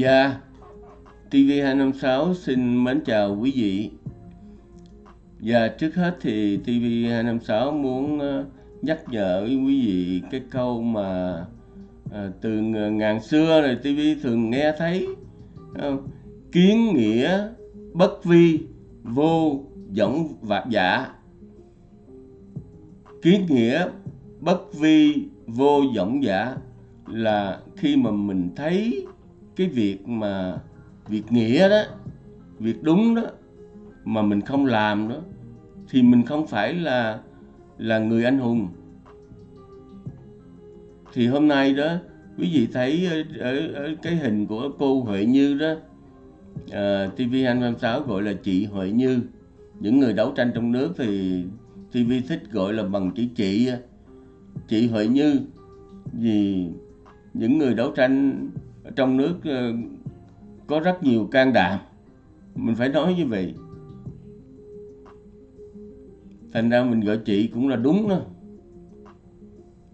Dạ, TV256 xin mến chào quý vị. Và trước hết thì TV256 muốn ờ, nhắc nhở quý vị cái câu mà à, từ ngàn xưa rồi TV thường nghe thấy không? kiến nghĩa bất vi vô võng vạc giả kiến nghĩa bất vi vô võng giả là khi mà mình thấy cái việc mà việc nghĩa đó việc đúng đó mà mình không làm đó thì mình không phải là là người anh hùng. Thì hôm nay đó quý vị thấy ở, ở, ở cái hình của cô Huệ Như đó ờ, à, TV256 gọi là chị Huệ Như. Những người đấu tranh trong nước thì TV thích gọi là bằng chữ chị chị Huệ Như. Vì những người đấu tranh trong nước ờ, có rất nhiều can đảm. Mình phải nói như vậy. Thành ra mình gọi chị cũng là đúng đó.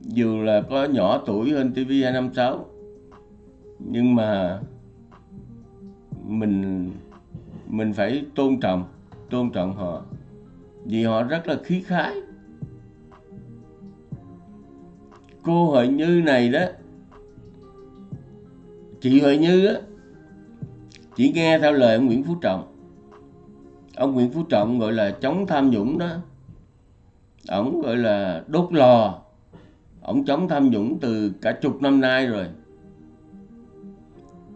Dù là có nhỏ tuổi hơn TV 256 nhưng mà mình mình phải tôn trọng tôn trọng họ. Vì họ rất là khí khái. Cô hội Như này đó chị Huệ Như á chỉ nghe theo lời ông Nguyễn Phú Trọng. Ông Nguyễn Phú Trọng gọi là chống tham nhũng đó. Ông gọi là đốt lò. Ông chống tham nhũng từ cả chục năm nay rồi.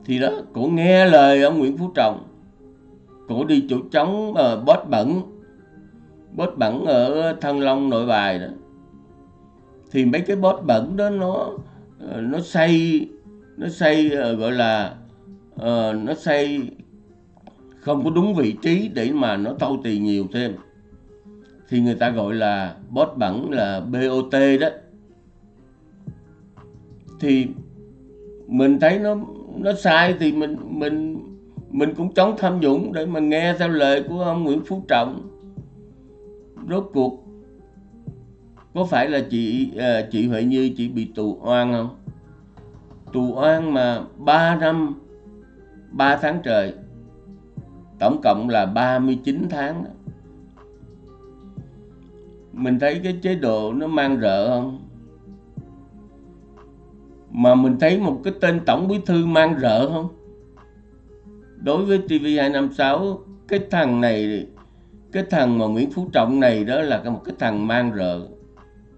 Thì đó cổ nghe lời ông Nguyễn Phú Trọng. Cổ đi chỗ chống uh, bót bẩn. Bót bẩn ở Thăng Long nội bài đó. Thì mấy cái bót bẩn đó nó ờ, nó xây nó xây ờ, gọi là uh, nó xây không có đúng vị trí để mà nó thâu tiền nhiều thêm. Thì người ta gọi là bót bẩn là BOT đó. Thì mình thấy nó nó sai thì mình mình mình cũng chống tham nhũng để mà nghe theo lời của ông Nguyễn Phú Trọng. Rốt cuộc có phải là chị ờ, chị Huệ Như chị bị tù oan không? Tù oan mà 3 năm 3 tháng trời. Tổng cộng là 39 tháng đó. mình thấy cái chế độ nó mang rợ không? Mà mình thấy một cái tên tổng bí thư mang rợ không? Đối với TV256 cái thằng này, cái thằng mà Nguyễn Phú Trọng này đó là một cái thằng mang rợ.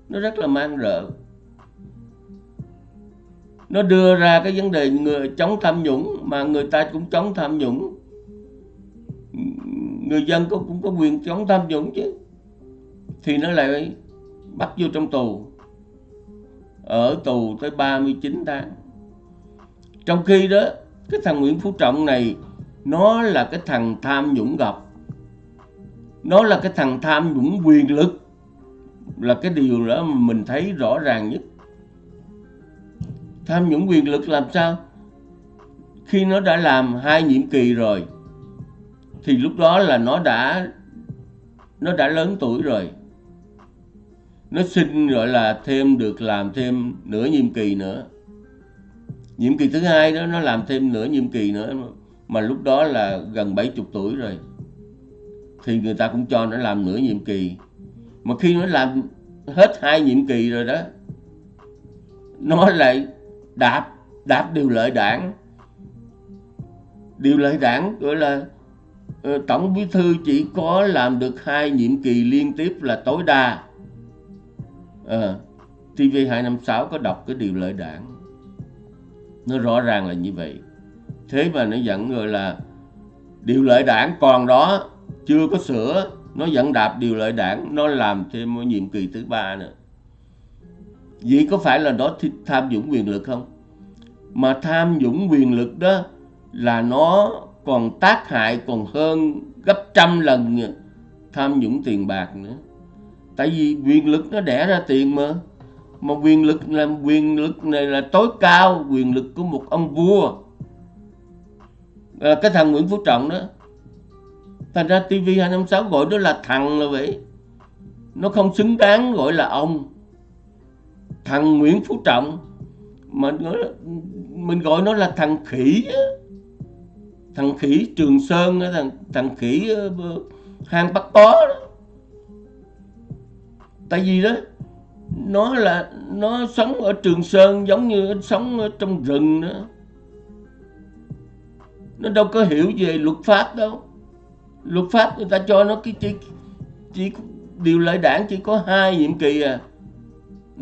Nó rất là mang rợ nó đưa ra cái vấn đề người chống tham nhũng mà người ta cũng chống tham nhũng. Người dân cũng cũng có quyền chống tham nhũng chứ. Thì nó lại bắt vô trong tù. Ở tù tới 39 tháng. Trong khi đó, cái thằng Nguyễn Phú Trọng này, nó là cái thằng tham nhũng gặp. Nó là cái thằng tham nhũng quyền lực. Là cái điều đó mà mình thấy rõ ràng nhất tham nhũng quyền lực làm sao? Khi nó đã làm hai nhiệm kỳ rồi, thì lúc đó là nó đã nó đã lớn tuổi rồi. Nó xin gọi là thêm được làm thêm nửa nhiệm kỳ nữa. Nhiệm kỳ thứ hai đó, nó làm thêm nửa nhiệm kỳ nữa, mà lúc đó là gần 70 tuổi rồi. Thì người ta cũng cho nó làm nửa nhiệm kỳ. Mà khi nó làm hết hai nhiệm kỳ rồi đó, nó lại đạp đạp điều lệ đảng. Điều lệ đảng gọi là ờ, tổng bí thư chỉ có làm được hai nhiệm kỳ liên tiếp là tối đa. À, TV 256 có đọc cái điều lệ đảng. Nó rõ ràng là như vậy. Thế mà nó vẫn gọi là điều lệ đảng còn đó chưa có sửa nó vẫn đạp điều lệ đảng nó làm thêm một nhiệm kỳ thứ ba nữa vậy có phải là nó tham dũng quyền lực không? Mà tham dũng quyền lực đó là nó còn tác hại còn hơn gấp trăm lần tham nhũng tiền bạc nữa. Tại vì quyền lực nó đẻ ra tiền mà. Mà quyền lực là quyền lực này là tối cao quyền lực của một ông vua. À, cái thằng Nguyễn Phú Trọng đó thành ra TV 256 gọi đó là thằng là vậy. Nó không xứng đáng gọi là ông thằng Nguyễn Phú Trọng mà mình gọi nó là thằng khỉ á. thằng khỉ Trường Sơn thằng thằng khỉ ờ, hang bắt Bó, đó. Tại vì đó nó là nó sống ở Trường Sơn giống như sống ở trong rừng nữa nó đâu có hiểu về luật pháp đâu. Luật pháp người ta cho nó cái chỉ chỉ điều lợi đảng chỉ có hai nhiệm kỳ à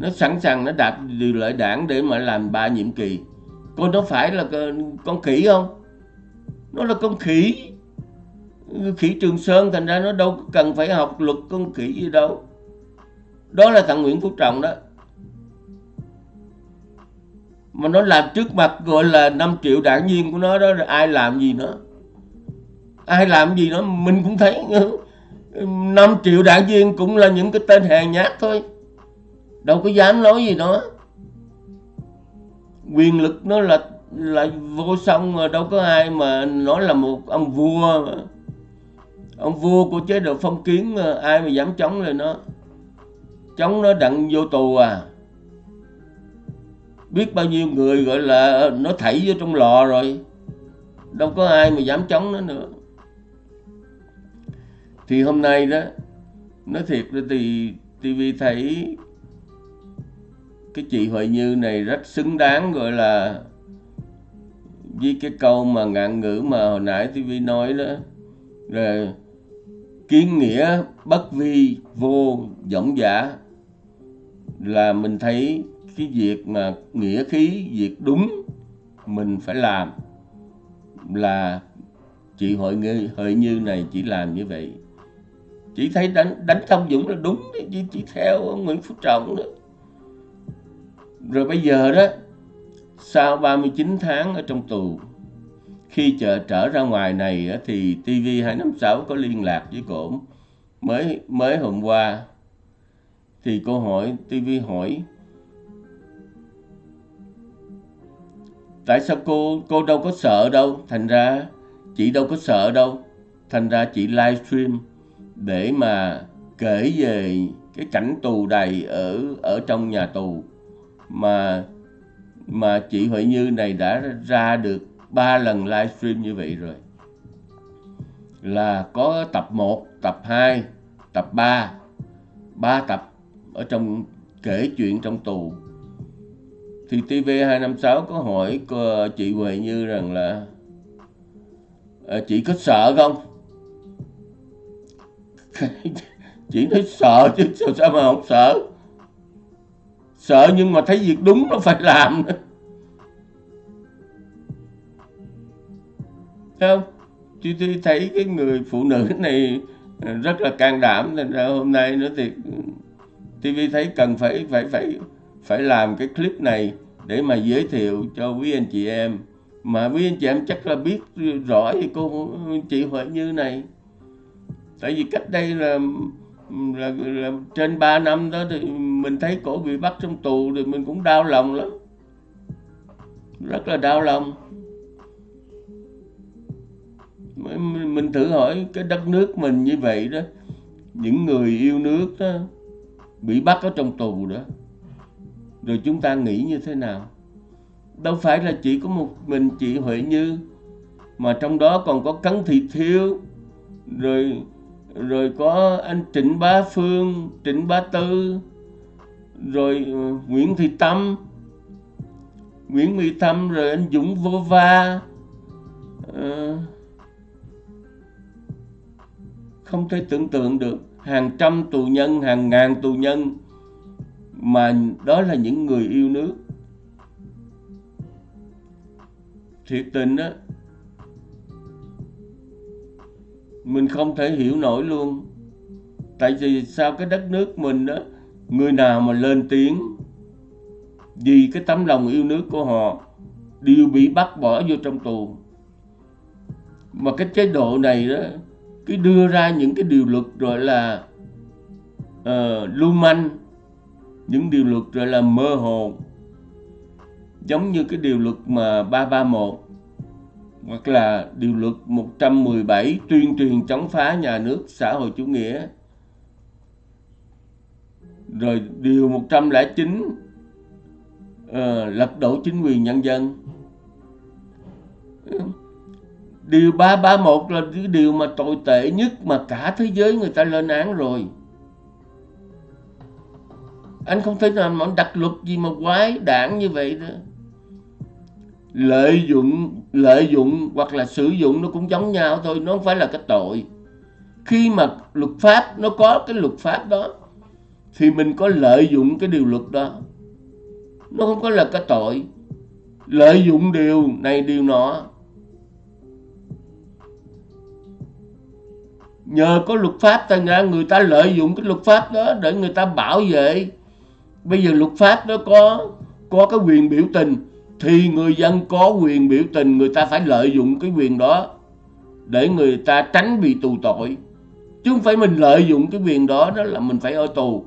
nó sẵn sàng nó đạt điều lợi đảng để mà làm ba nhiệm kỳ. Con nó phải là con khỉ không? Nó là con khỉ. Khỉ trường sơn, thành ra nó đâu cần phải học luật con khỉ gì đâu. Đó là thằng nguyễn phú trọng đó. Mà nó làm trước mặt gọi là 5 triệu đảng viên của nó đó, rồi ai làm gì nữa? Ai làm gì nữa? Mình cũng thấy ừ, 5 triệu đảng viên cũng là những cái tên hèn nhát thôi đâu có dám nói gì nó, quyền lực nó là là vô song mà đâu có ai mà nói là một ông vua. Mà. ông vua của chế độ phong kiến mà ai mà dám chống lại nó. Chống nó đặng vô tù à. Biết bao nhiêu người gọi là nó thảy vô trong lò rồi. Đâu có ai mà dám chống nó nữa. Thì hôm nay đó nói thiệt là thì TV thấy cái chị Huệ Như này rất xứng đáng gọi là với cái câu mà ngạn ngữ mà hồi nãy TV nói đó. Là kiến nghĩa bất vi vô dõng giả là mình thấy cái việc mà nghĩa khí việc đúng mình phải làm. Là chị hội như hội như này chỉ làm như vậy. Chỉ thấy đánh đánh thông dũng là đúng chỉ, chỉ theo nguyễn phú trọng đó rồi bây giờ đó, sau 39 tháng ở trong tù, khi chợ trở ra ngoài này thì TV256 có liên lạc với cổ mới mới hôm qua, thì cô hỏi TV hỏi, tại sao cô cô đâu có sợ đâu? Thành ra, chị đâu có sợ đâu. Thành ra chị livestream để mà kể về cái cảnh tù đầy ở ở trong nhà tù mà mà chị Huệ Như này đã ra được ba lần livestream như vậy rồi. Là có tập 1, tập 2, tập 3 ba tập ở trong kể chuyện trong tù. Thì TV256 có hỏi cô, chị Huệ Như rằng là à, chị có sợ không? Chị nói sợ chứ sao, sao mà không sợ? Sợ nhưng mà thấy việc đúng nó phải làm Thấy không? Chị thấy cái người phụ nữ này rất là can đảm, nên ra hôm nay nữa thì TV thấy cần phải phải phải phải làm cái clip này để mà giới thiệu cho quý anh chị em. Mà quý anh chị em chắc là biết rõ thì cô chị Huệ Như này. Tại vì cách đây là là, là trên 3 năm đó thì mình thấy cổ bị bắt trong tù thì mình cũng đau lòng lắm. Rất là đau lòng. Mình thử hỏi cái đất nước mình như vậy đó những người yêu nước đó bị bắt ở trong tù đó rồi chúng ta nghĩ như thế nào? Đâu phải là chỉ có một mình chị Huệ Như mà trong đó còn có Cấn Thị Thiêu rồi rồi có anh Trịnh Bá Phương Trịnh Bá Tư rồi ờ, Nguyễn Thị Tâm. Nguyễn Mỹ Tâm rồi anh Dũng Vô Va. À, không thể tưởng tượng được. Hàng trăm tù nhân hàng ngàn tù nhân mà đó là những người yêu nước. Thiệt tình á mình không thể hiểu nổi luôn. Tại vì sao cái đất nước mình đó người nào mà lên tiếng vì cái tấm lòng yêu nước của họ đều bị bắt bỏ vô trong tù. Mà cái chế độ này đó cứ đưa ra những cái điều luật gọi là uh, lưu manh những điều luật gọi là mơ hồ. Giống như cái điều luật mà 331 hoặc là điều luật 117 tuyên truyền chống phá nhà nước xã hội chủ nghĩa. Rồi điều 109 uh, ờ, lật đổ chính quyền nhân dân. Điều 331 là cái điều mà tồi tệ nhất mà cả thế giới người ta lên án rồi. Anh không thể nào mà đặt luật gì mà quái đảng như vậy nữa lợi dụng lợi dụng hoặc là sử dụng nó cũng giống nhau thôi, nó không phải là cái tội. Khi mà luật pháp, nó có cái luật pháp đó, thì mình có lợi dụng cái điều luật đó. Nó không có là cái tội. Lợi dụng điều này, điều nọ. Nhờ có luật pháp thành ra người ta lợi dụng cái luật pháp đó để người ta bảo vệ. Bây giờ luật pháp nó có có cái quyền biểu tình thì người dân có quyền biểu tình, người ta phải lợi dụng cái quyền đó để người ta tránh bị tù tội. Chứ không phải mình lợi dụng cái quyền đó đó là mình phải ở tù.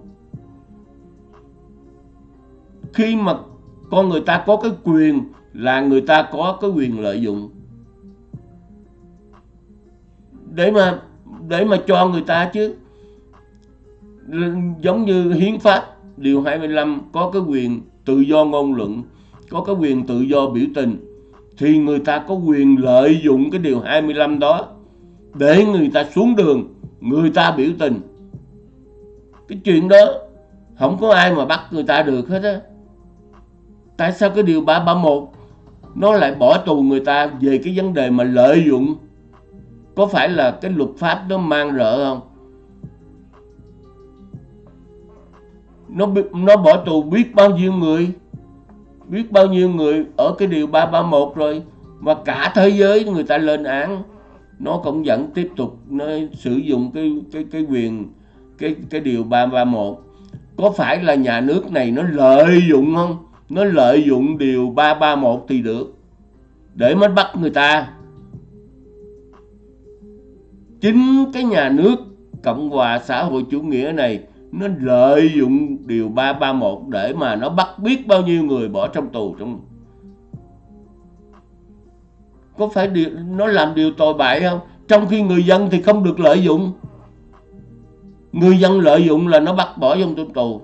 Khi mà con người ta có cái quyền là người ta có cái quyền lợi dụng. Để mà để mà cho người ta chứ. Giống như hiến pháp điều 25 có cái quyền tự do ngôn luận có cái quyền tự do biểu tình, thì người ta có quyền lợi dụng cái điều 25 đó để người ta xuống đường, người ta biểu tình. Cái chuyện đó không có ai mà bắt người ta được hết á. Tại sao cái điều 331 nó lại bỏ tù người ta về cái vấn đề mà lợi dụng? Có phải là cái luật pháp nó mang rợ không? Nó nó bỏ tù biết bao nhiêu người? Biết bao nhiêu người ở cái điều 331 rồi, mà cả thế giới người ta lên án. Nó cũng vẫn tiếp tục, nó sử dụng cái cái cái quyền, cái cái điều 331 có phải là nhà nước này nó lợi dụng không? Nó lợi dụng điều 331 thì được, để mới bắt người ta. Chính cái nhà nước Cộng hòa xã hội chủ nghĩa này nó lợi dụng điều 331 để mà nó bắt biết bao nhiêu người bỏ trong tù trong có phải điều, nó làm điều tồi bại không? Trong khi người dân thì không được lợi dụng. Người dân lợi dụng là nó bắt bỏ trong tù.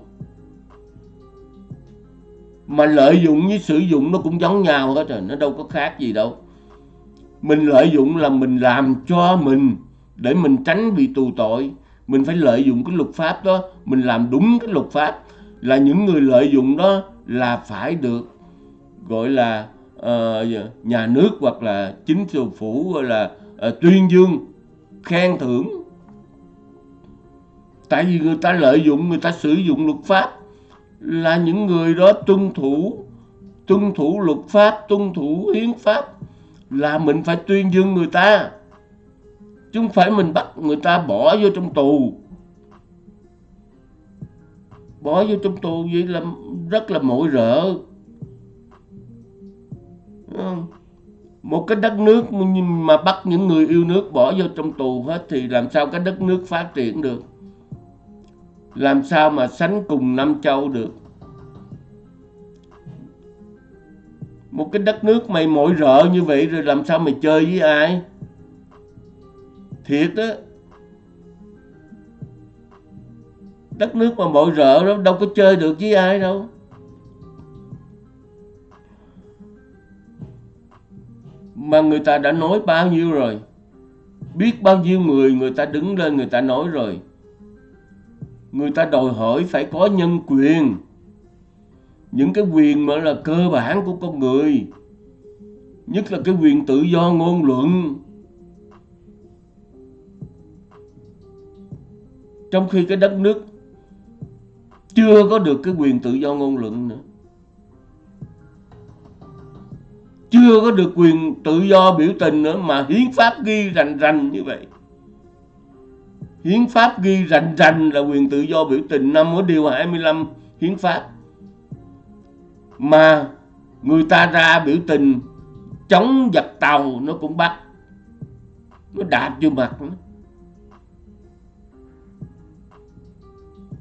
Mà lợi dụng với sử dụng nó cũng giống nhau hết rồi nó đâu có khác gì đâu. Mình lợi dụng là mình làm cho mình để mình tránh bị tù tội mình phải lợi dụng cái luật pháp đó. Mình làm đúng cái luật pháp. Là những người lợi dụng đó là phải được gọi là uh, nhà nước hoặc là chính phủ gọi là uh, tuyên dương khen thưởng. Tại vì người ta lợi dụng người ta sử dụng luật pháp là những người đó tuân thủ tuân thủ luật pháp tuân thủ hiến pháp là mình phải tuyên dương người ta chứ không phải mình bắt người ta bỏ vô trong tù. Bỏ vô trong tù vậy là rất là mội rợ. Một cái đất nước mà bắt những người yêu nước bỏ vô trong tù hết thì làm sao cái đất nước phát triển được? Làm sao mà sánh cùng năm châu được? Một cái đất nước mày mội rợ như vậy rồi làm sao mày chơi với ai? Thiệt đó đất nước mà mọi rợ đó, đâu có chơi được với ai đâu. Mà người ta đã nói bao nhiêu rồi? Biết bao nhiêu người người ta đứng lên người ta nói rồi? Người ta đòi hỏi phải có nhân quyền. Những cái quyền mà là cơ bản của con người. Nhất là cái quyền tự do ngôn luận. Trong khi cái đất nước chưa có được cái quyền tự do ngôn luận nữa, chưa có được quyền tự do biểu tình nữa, mà hiến pháp ghi rành rành như vậy. Hiến pháp ghi rành rành là quyền tự do biểu tình. Năm ở điều 25 hiến pháp. Mà người ta ra biểu tình, chống giặc tàu nó cũng bắt, nó đạp vô mặt nó.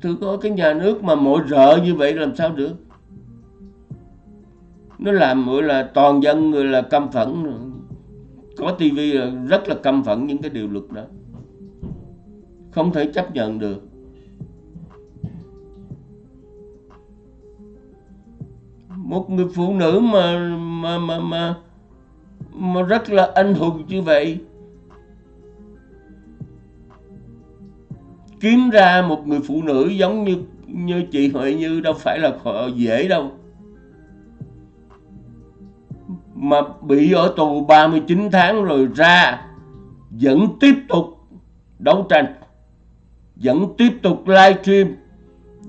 Tôi có cái nhà nước mà mỗi rợ như vậy làm sao được? Nó làm gọi là toàn dân người là căm phẫn. Có tivi là rất là căm phẫn những cái điều luật đó. Không thể chấp nhận được. Một người phụ nữ mà mà mà mà mà rất là anh hùng như vậy kiếm ra một người phụ nữ giống như như chị Huệ Như đâu phải là dễ đâu. Mà bị ở tù 39 tháng rồi ra vẫn tiếp tục đấu tranh vẫn tiếp tục livestream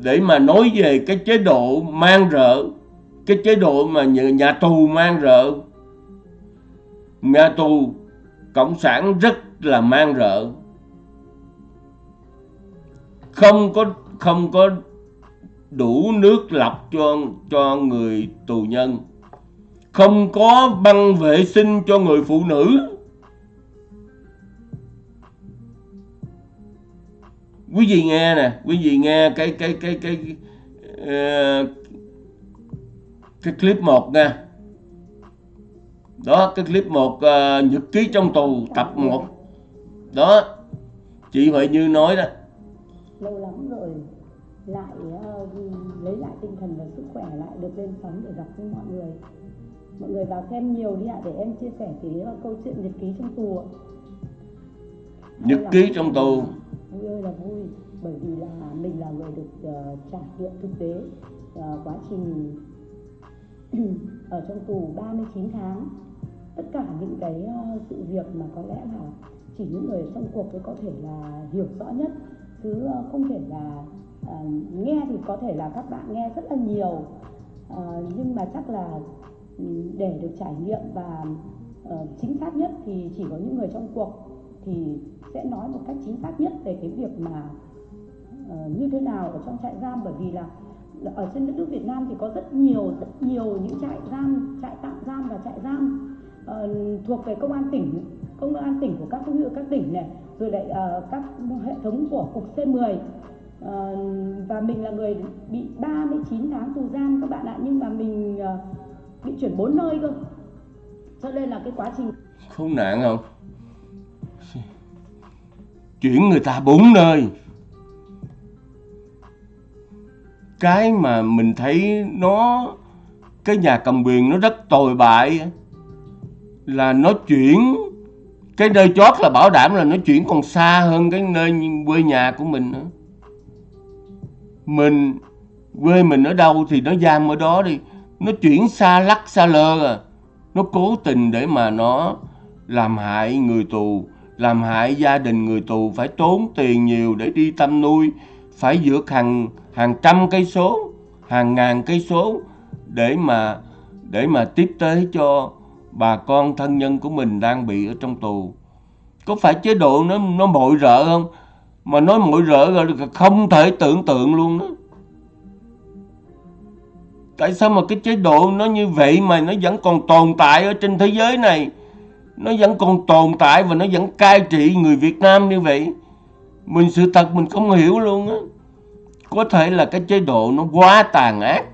để mà nói về cái chế độ mang rợ cái chế độ mà nhà, nhà tù mang rợ. Nhà tù cộng sản rất là mang rợ không có không có đủ nước lọc cho cho người tù nhân. Không có băng vệ sinh cho người phụ nữ. Quý vị nghe nè quý vị nghe cái cái cái cái cái, uh, cái clip một nha. Đó cái clip một uh, nhật ký trong tù tập 1 đó chị Huệ Như nói đó lâu lắm rồi lại uh, lấy lại tinh thần và sức khỏe lại được lên sóng để gặp với mọi người. Mọi người vào xem nhiều đi ạ để em chia sẻ cái uh, câu chuyện nhật ký trong tù ạ. Nhật ký trong tù? Vui ơi là vui bởi vì là mình là người được uh, trải nghiệm thực tế uh, quá trình ở trong tù 39 tháng. Tất cả những cái uh, sự việc mà có lẽ là chỉ những người trong cuộc mới có thể là hiểu rõ nhất chứ ờ, không thể là uh, nghe thì có thể là các bạn nghe rất là nhiều. Uh, nhưng mà chắc là ừ, để được trải nghiệm và uh, chính xác nhất thì chỉ có những người trong cuộc thì sẽ nói một cách chính xác nhất về cái việc mà uh, như thế nào ở trong trại giam. Bởi vì là ở trên đất nước Việt Nam thì có rất nhiều rất nhiều những trại giam, trại tạm giam và trại giam uh, thuộc về công an tỉnh, công an tỉnh của các huyện các tỉnh này, rồi lại uh, các hệ thống của cục C10 uh, ờ, và mình là người bị 39 tháng tù giam các bạn ạ nhưng mà mình uh, bị chuyển bốn nơi cơ. Cho nên là cái quá trình không nạn không? Chuyển người ta bốn nơi. Cái mà mình thấy nó cái nhà cầm quyền nó rất tồi bại là nó chuyển cái nơi chót là bảo đảm là nó chuyển còn xa hơn cái nơi quê nhà của mình nữa. Mình, quê mình ở đâu thì nó giam ở đó đi. Nó chuyển xa lắc, xa lơ à. Nó cố tình để mà nó làm hại người tù, làm hại gia đình người tù, phải tốn tiền nhiều để đi tâm nuôi, phải vượt hàng hàng trăm cây số, hàng ngàn cây số để mà để mà tiếp tế cho bà con thân nhân của mình đang bị ở trong tù. Có phải chế độ nó nó mội rợ không? Mà nói mội rợ là không thể tưởng tượng luôn đó. Tại sao mà cái chế độ nó như vậy mà nó vẫn còn tồn tại ở trên thế giới này? Nó vẫn còn tồn tại và nó vẫn cai trị người Việt Nam như vậy. Mình sự thật mình không hiểu luôn á. Có thể là cái chế độ nó quá tàn ác.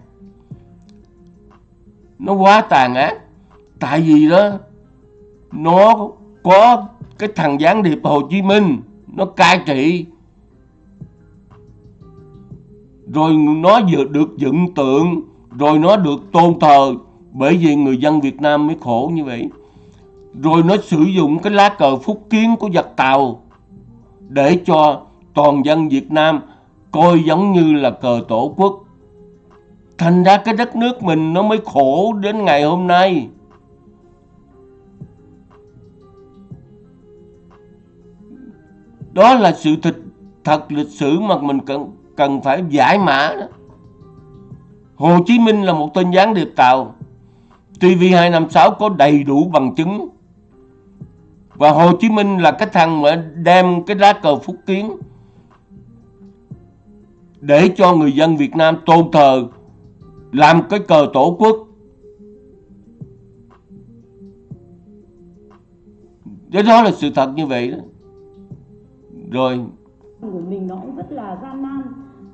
Nó quá tàn ác tại vì đó, nó có cái thằng gián điệp Hồ Chí Minh, nó cai trị rồi nó vừa được dựng tượng, rồi nó được tôn thờ bởi vì người dân Việt Nam mới khổ như vậy rồi nó sử dụng cái lá cờ phúc kiến của giặc Tàu để cho toàn dân Việt Nam coi giống như là cờ tổ quốc. Thành ra cái đất nước mình nó mới khổ đến ngày hôm nay. Đó là sự thật, thật lịch sử mà mình cần cần phải giải mã đó. Hồ Chí Minh là một tên gián điệp Tàu. TV256 có đầy đủ bằng chứng. Và Hồ Chí Minh là cái thằng mà đem cái lá cờ phúc kiến để cho người dân Việt Nam tôn thờ làm cái cờ tổ quốc Thế đó là sự thật như vậy đó. Rồi. Của mình nó cũng rất là gian nan.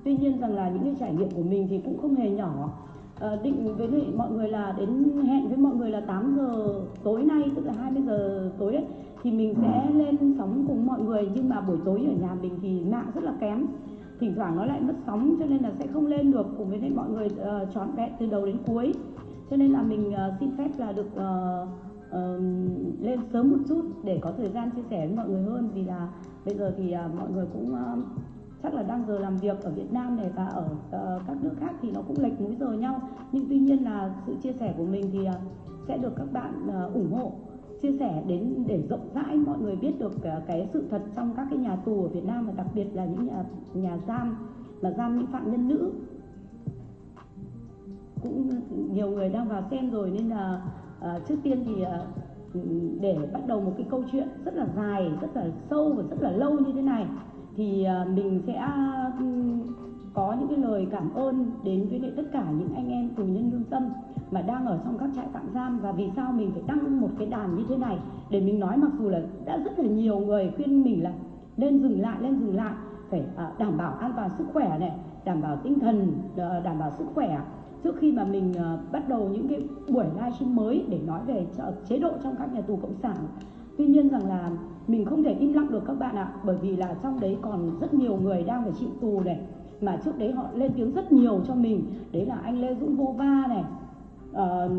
Tuy nhiên rằng là những cái trải nghiệm của mình thì cũng không hề nhỏ. À, định với mọi người là đến hẹn với mọi người là 8 giờ tối nay tức là 20 giờ tối ấy thì mình sẽ lên sóng cùng mọi người nhưng mà buổi tối ở nhà mình thì mạng rất là kém thỉnh thoảng nó lại mất sóng cho nên là sẽ không lên được cùng với mọi người uh, trọn vẹn từ đầu đến cuối cho nên là mình uh, xin phép là được uh, uh, lên sớm một chút để có thời gian chia sẻ với mọi người hơn vì là bây giờ thì uh, mọi người cũng uh, chắc là đang giờ làm việc ở Việt Nam này và ở uh, các nước khác thì nó cũng lệch múi giờ nhau. Nhưng tuy nhiên là sự chia sẻ của mình thì uh, sẽ được các bạn uh, ủng hộ chia sẻ đến để rộng rãi mọi người biết được uh, cái sự thật trong các cái nhà tù ở Việt Nam và đặc biệt là những nhà nhà giam mà giam những phạm nhân nữ. Cũng nhiều người đang vào xem rồi nên là uh, trước tiên thì uh, để bắt đầu một cái câu chuyện rất là dài, rất là sâu và rất là lâu như thế này, thì à, mình sẽ có những cái lời cảm ơn đến với tất cả những anh em tù nhân lương tâm mà đang ở trong các trại tạm giam. Và vì sao mình phải đăng một cái đàn như thế này? Để mình nói mặc dù là đã rất là nhiều người khuyên mình là nên dừng lại lên dừng lại, phải à, đảm bảo an toàn sức khỏe này, đảm bảo tinh thần ờ, đảm bảo sức khỏe trước khi mà mình uh, bắt đầu những cái buổi livestream mới để nói về chế độ trong các nhà tù cộng sản tuy nhiên rằng là mình không thể im lặng được các bạn ạ bởi vì là trong đấy còn rất nhiều người đang phải chịu tù này mà trước đấy họ lên tiếng rất nhiều cho mình. Đấy là anh lê dũng vô va này uh,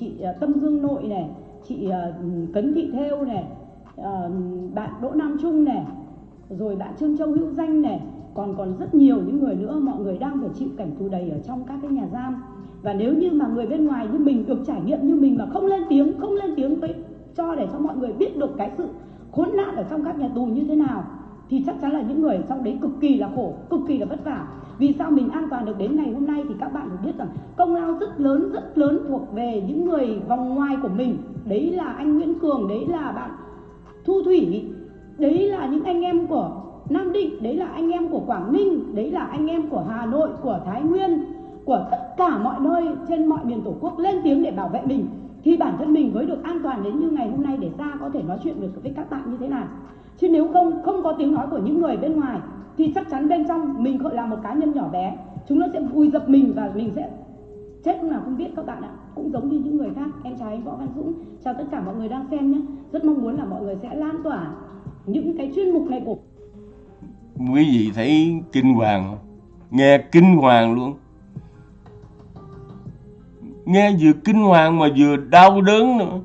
chị uh, tâm dương nội này chị uh, cấn thị thêu này uh, bạn đỗ nam trung này rồi bạn trương châu hữu danh này còn còn rất nhiều những người nữa, mọi người đang phải chịu cảnh tù đầy ở trong các cái nhà giam. Và nếu như mà người bên ngoài như mình được trải nghiệm như mình mà không lên tiếng, không lên tiếng với, cho để cho mọi người biết được cái sự khốn nạn ở trong các nhà tù như thế nào, thì chắc chắn là những người trong đấy cực kỳ là khổ, cực kỳ là vất vả. Vì sao mình an toàn được đến ngày hôm nay thì các bạn phải biết rằng công lao rất lớn rất lớn thuộc về những người vòng ngoài của mình. Đấy là anh Nguyễn Cường, đấy là bạn Thu Thủy, đấy là những anh em của Nam Định, đấy là anh em của Quảng Ninh, đấy là anh em của Hà Nội, của Thái Nguyên, của tất cả mọi nơi trên mọi miền tổ quốc lên tiếng để bảo vệ mình. Thì bản thân mình mới được an toàn đến như ngày hôm nay để ra có thể nói chuyện được với các bạn như thế nào. Chứ nếu không không có tiếng nói của những người bên ngoài, thì chắc chắn bên trong mình gọi là một cá nhân nhỏ bé. Chúng nó sẽ vùi dập mình và mình sẽ chết lúc nào không biết các bạn ạ. Cũng giống như những người khác. Em chào anh võ văn dũng. Chào tất cả mọi người đang xem nhé. Rất mong muốn là mọi người sẽ lan tỏa những cái chuyên mục này của quý vị thấy kinh hoàng không nghe kinh hoàng luôn. Nghe vừa kinh hoàng mà vừa đau đớn nữa.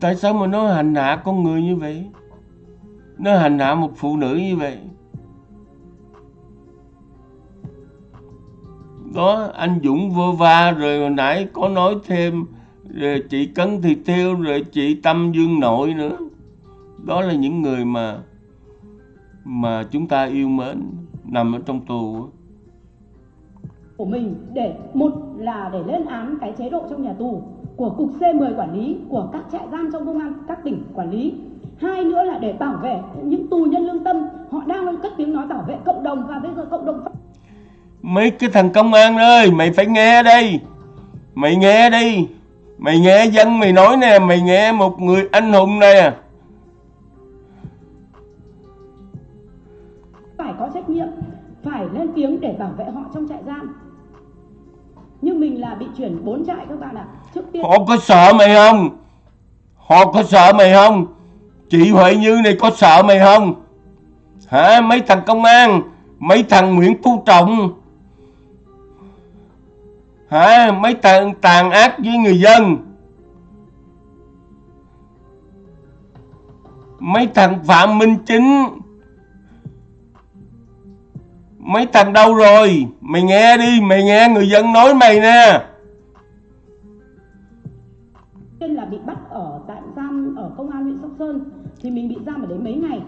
Tại sao mà nó hành hạ con người như vậy? Nó hành hạ một phụ nữ như vậy. Đó, anh Dũng vô va rồi hồi nãy có nói thêm, rồi chị Cấn thì Tiêu rồi chị Tâm Dương Nội nữa đó là những người mà mà chúng ta yêu mến nằm ở trong tù. Của mình để một là để lên án cái chế độ trong nhà tù của cục C10 quản lý của các trại giam trong công an các tỉnh quản lý. Hai nữa là để bảo vệ những tù nhân lương tâm họ đang cất tiếng nói bảo vệ cộng đồng và bây giờ cộng đồng mấy cái thằng công an ơi mày phải nghe đây. Mày nghe đi. Mày nghe dân mày nói nè mày nghe một người anh hùng nè tiếng để bảo vệ họ trong trại giam. Nhưng mình là bị chuyển bốn trại các bạn ạ. À. trước tiên họ có sợ mày không? Họ có sợ mày không? Chị huệ như này có sợ mày không? Hả? Mấy thằng công an, mấy thằng nguyễn phú trọng. Hả? Mấy thằng tàn ác với người dân. Mấy thằng phạm minh chính mấy thằng đâu rồi? Mày nghe đi mày nghe người dân nói mày nè. Tiên là bị bắt ở tạm giam ở công an huyện sóc sơn. Thì mình bị giam ở đấy mấy ngày.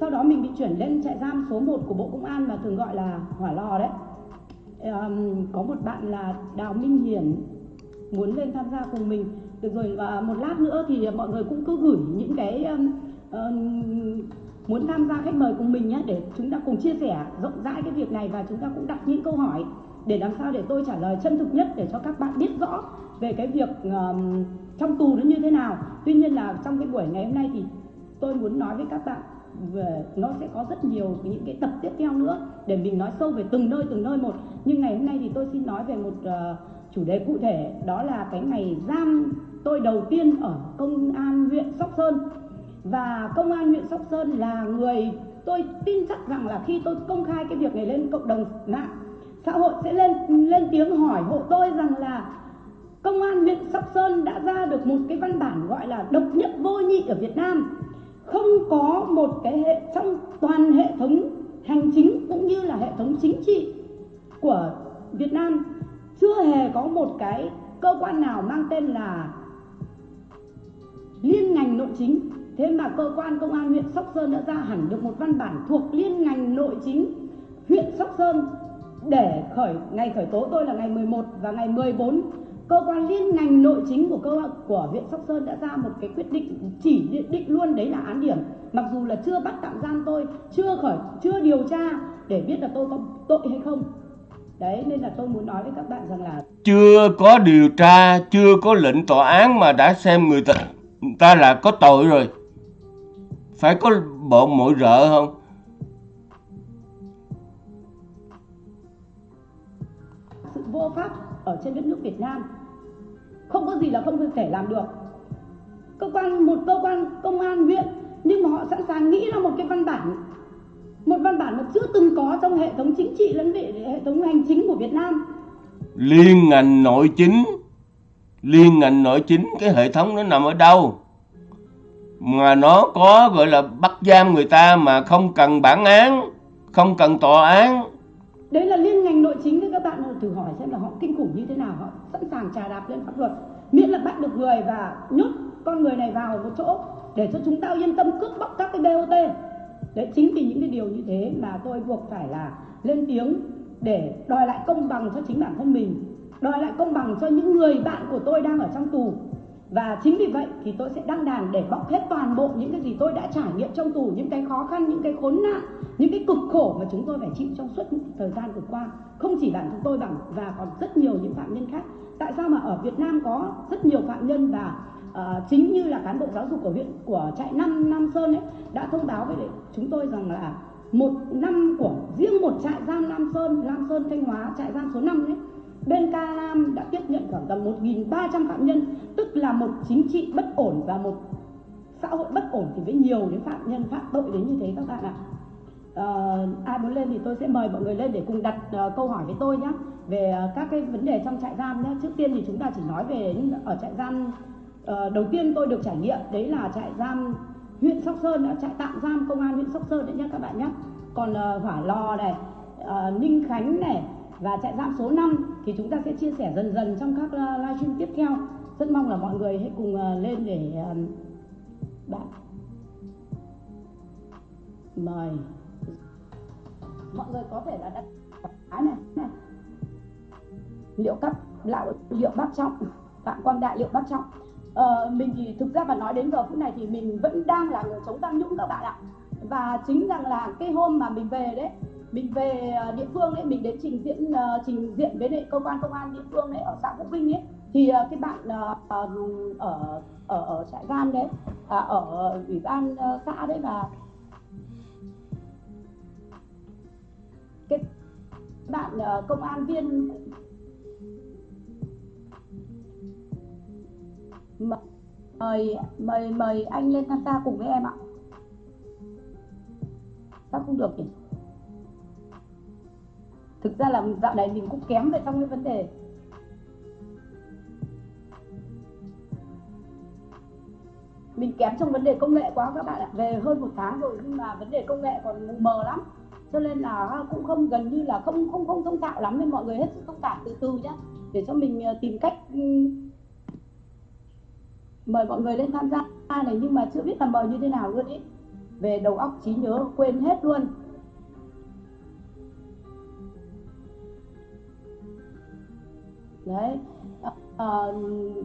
Sau đó mình bị chuyển lên trại giam số 1 của bộ công an mà thường gọi là hỏa lò đấy. Um, có một bạn là đào minh hiển muốn lên tham gia cùng mình. Được rồi và một lát nữa thì mọi người cũng cứ gửi những cái um, um, muốn tham gia khách mời cùng mình nhé để chúng ta cùng chia sẻ rộng rãi cái việc này và chúng ta cũng đặt những câu hỏi để làm sao để tôi trả lời chân thực nhất để cho các bạn biết rõ về cái việc um, trong tù nó như thế nào. Tuy nhiên là trong cái buổi ngày hôm nay thì tôi muốn nói với các bạn về nó sẽ có rất nhiều những cái tập tiếp theo nữa để mình nói sâu về từng nơi từng nơi một. Nhưng ngày hôm nay thì tôi xin nói về một uh, chủ đề cụ thể đó là cái ngày giam tôi đầu tiên ở công an huyện sóc sơn và công an huyện sóc sơn là người tôi tin chắc rằng là khi tôi công khai cái việc này lên cộng đồng mạng xã hội sẽ lên lên tiếng hỏi hộ tôi rằng là công an huyện sóc Sơn đã ra được một cái văn bản gọi là độc nhất vô nhị ở Việt Nam. Không có một cái hệ, trong toàn hệ thống hành chính cũng như là hệ thống chính trị của Việt Nam chưa hề có một cái cơ quan nào mang tên là liên ngành nội chính thế mà cơ quan công an huyện Sóc Sơn đã ra hẳn được một văn bản thuộc liên ngành nội chính huyện Sóc Sơn để khởi, ngày khởi tố tôi là ngày 11 và ngày 14 cơ quan liên ngành nội chính của cơ của huyện Sóc Sơn đã ra một cái quyết định, chỉ định luôn đấy là án điểm. Mặc dù là chưa bắt tạm giam tôi, chưa khởi, chưa điều tra để biết là tôi có tội hay không. Đấy, nên là tôi muốn nói với các bạn rằng là chưa có điều tra, chưa có lệnh tòa án mà đã xem người ta người ta là có tội rồi phải có bộ mỗi rợ không? Sự vô pháp ở trên đất nước Việt Nam không có gì là không thể làm được. Cơ quan một cơ quan công an huyện nhưng mà họ sẵn sàng nghĩ ra một cái văn bản một văn bản mà chưa từng có trong hệ thống chính trị lẫn hệ thống hành chính của Việt Nam. Liên ngành nội chính liên ngành nội chính cái hệ thống nó nằm ở đâu mà nó có, gọi là, bắt giam người ta mà không cần bản án, không cần tòa án. Đấy là liên ngành nội chính đấy các bạn. Thử hỏi xem là họ kinh khủng như thế nào. Họ sẵn sàng trà đạp lên pháp luật. Miễn là bắt được người và nhốt con người này vào một chỗ để cho chúng ta yên tâm cướp bóc các cái BOT đấy, chính vì những cái điều như thế mà tôi buộc phải là lên tiếng để đòi lại công bằng cho chính bản thân mình, đòi lại công bằng cho những người bạn của tôi đang ở trong tù và chính vì vậy thì tôi sẽ đăng đàn để bóc hết toàn bộ những cái gì tôi đã trải nghiệm trong tù những cái khó khăn những cái khốn nạn những cái cực khổ mà chúng tôi phải chịu trong suốt thời gian vừa qua. Không chỉ bản thân tôi bằng và còn rất nhiều những phạm nhân khác. Tại sao mà ở Việt Nam có rất nhiều phạm nhân và uh, chính như là cán bộ giáo dục của huyện của trại năm Nam Sơn ấy đã thông báo với chúng tôi rằng là một năm của riêng một trại giam Nam Sơn Nam Sơn Thanh Hóa trại giam số 5 ấy bên Ca Nam đã tiếp nhận khoảng tầm 1.300 phạm nhân tức là một chính trị bất ổn và một xã hội bất ổn thì với nhiều đến phạm nhân phạm tội đến như thế các bạn ạ. À, ai muốn lên thì tôi sẽ mời mọi người lên để cùng đặt uh, câu hỏi với tôi nhé về uh, các cái vấn đề trong trại giam nhé trước tiên thì chúng ta chỉ nói về ở trại giam uh, đầu tiên tôi được trải nghiệm đấy là trại giam huyện sóc sơn trại tạm giam công an huyện sóc sơn đấy nhé các bạn nhé còn uh, hỏa lò này uh, ninh khánh này và trại giam số 5 thì chúng ta sẽ chia sẻ dần dần trong các ờ, livestream tiếp theo. Rất mong là mọi người hãy cùng ờ, lên để ờ, bạn. Mời. Mọi người có thể là đặt cái này, này. Liệu cấp lão liệu bác trọng phạm quang đại liệu bác trọng. Ờ, mình thì thực ra mà nói đến giờ phút này thì mình vẫn đang là người chống tham nhũng các bạn ạ. Và chính rằng là cái hôm mà mình về đấy mình về à, địa phương ấy mình đến trình diễn à, trình diện với lại cơ quan công an địa phương đấy ở xã Vũ Vinh ấy thì à, cái bạn ở ở ở trại giam đấy à, ở ủy ban xã đấy và cái bạn công an viên mời mời mời anh lên tham gia cùng với em ạ. Sao không được nhỉ? Thực ra là dạo này mình cũng kém về trong cái vấn đề. Mình kém trong vấn đề công nghệ quá các bạn ạ. Về hơn một tháng rồi nhưng mà vấn đề công nghệ còn mù mờ lắm. Cho nên là cũng không gần như là không không không thông thạo lắm nên mọi người hết sức thông cảm từ từ nhé để cho mình ờ, tìm cách ừ, mời mọi người lên tham gia này nhưng mà chưa biết là mời như thế nào luôn ý. Về đầu óc trí nhớ quên hết luôn. Đấy. À,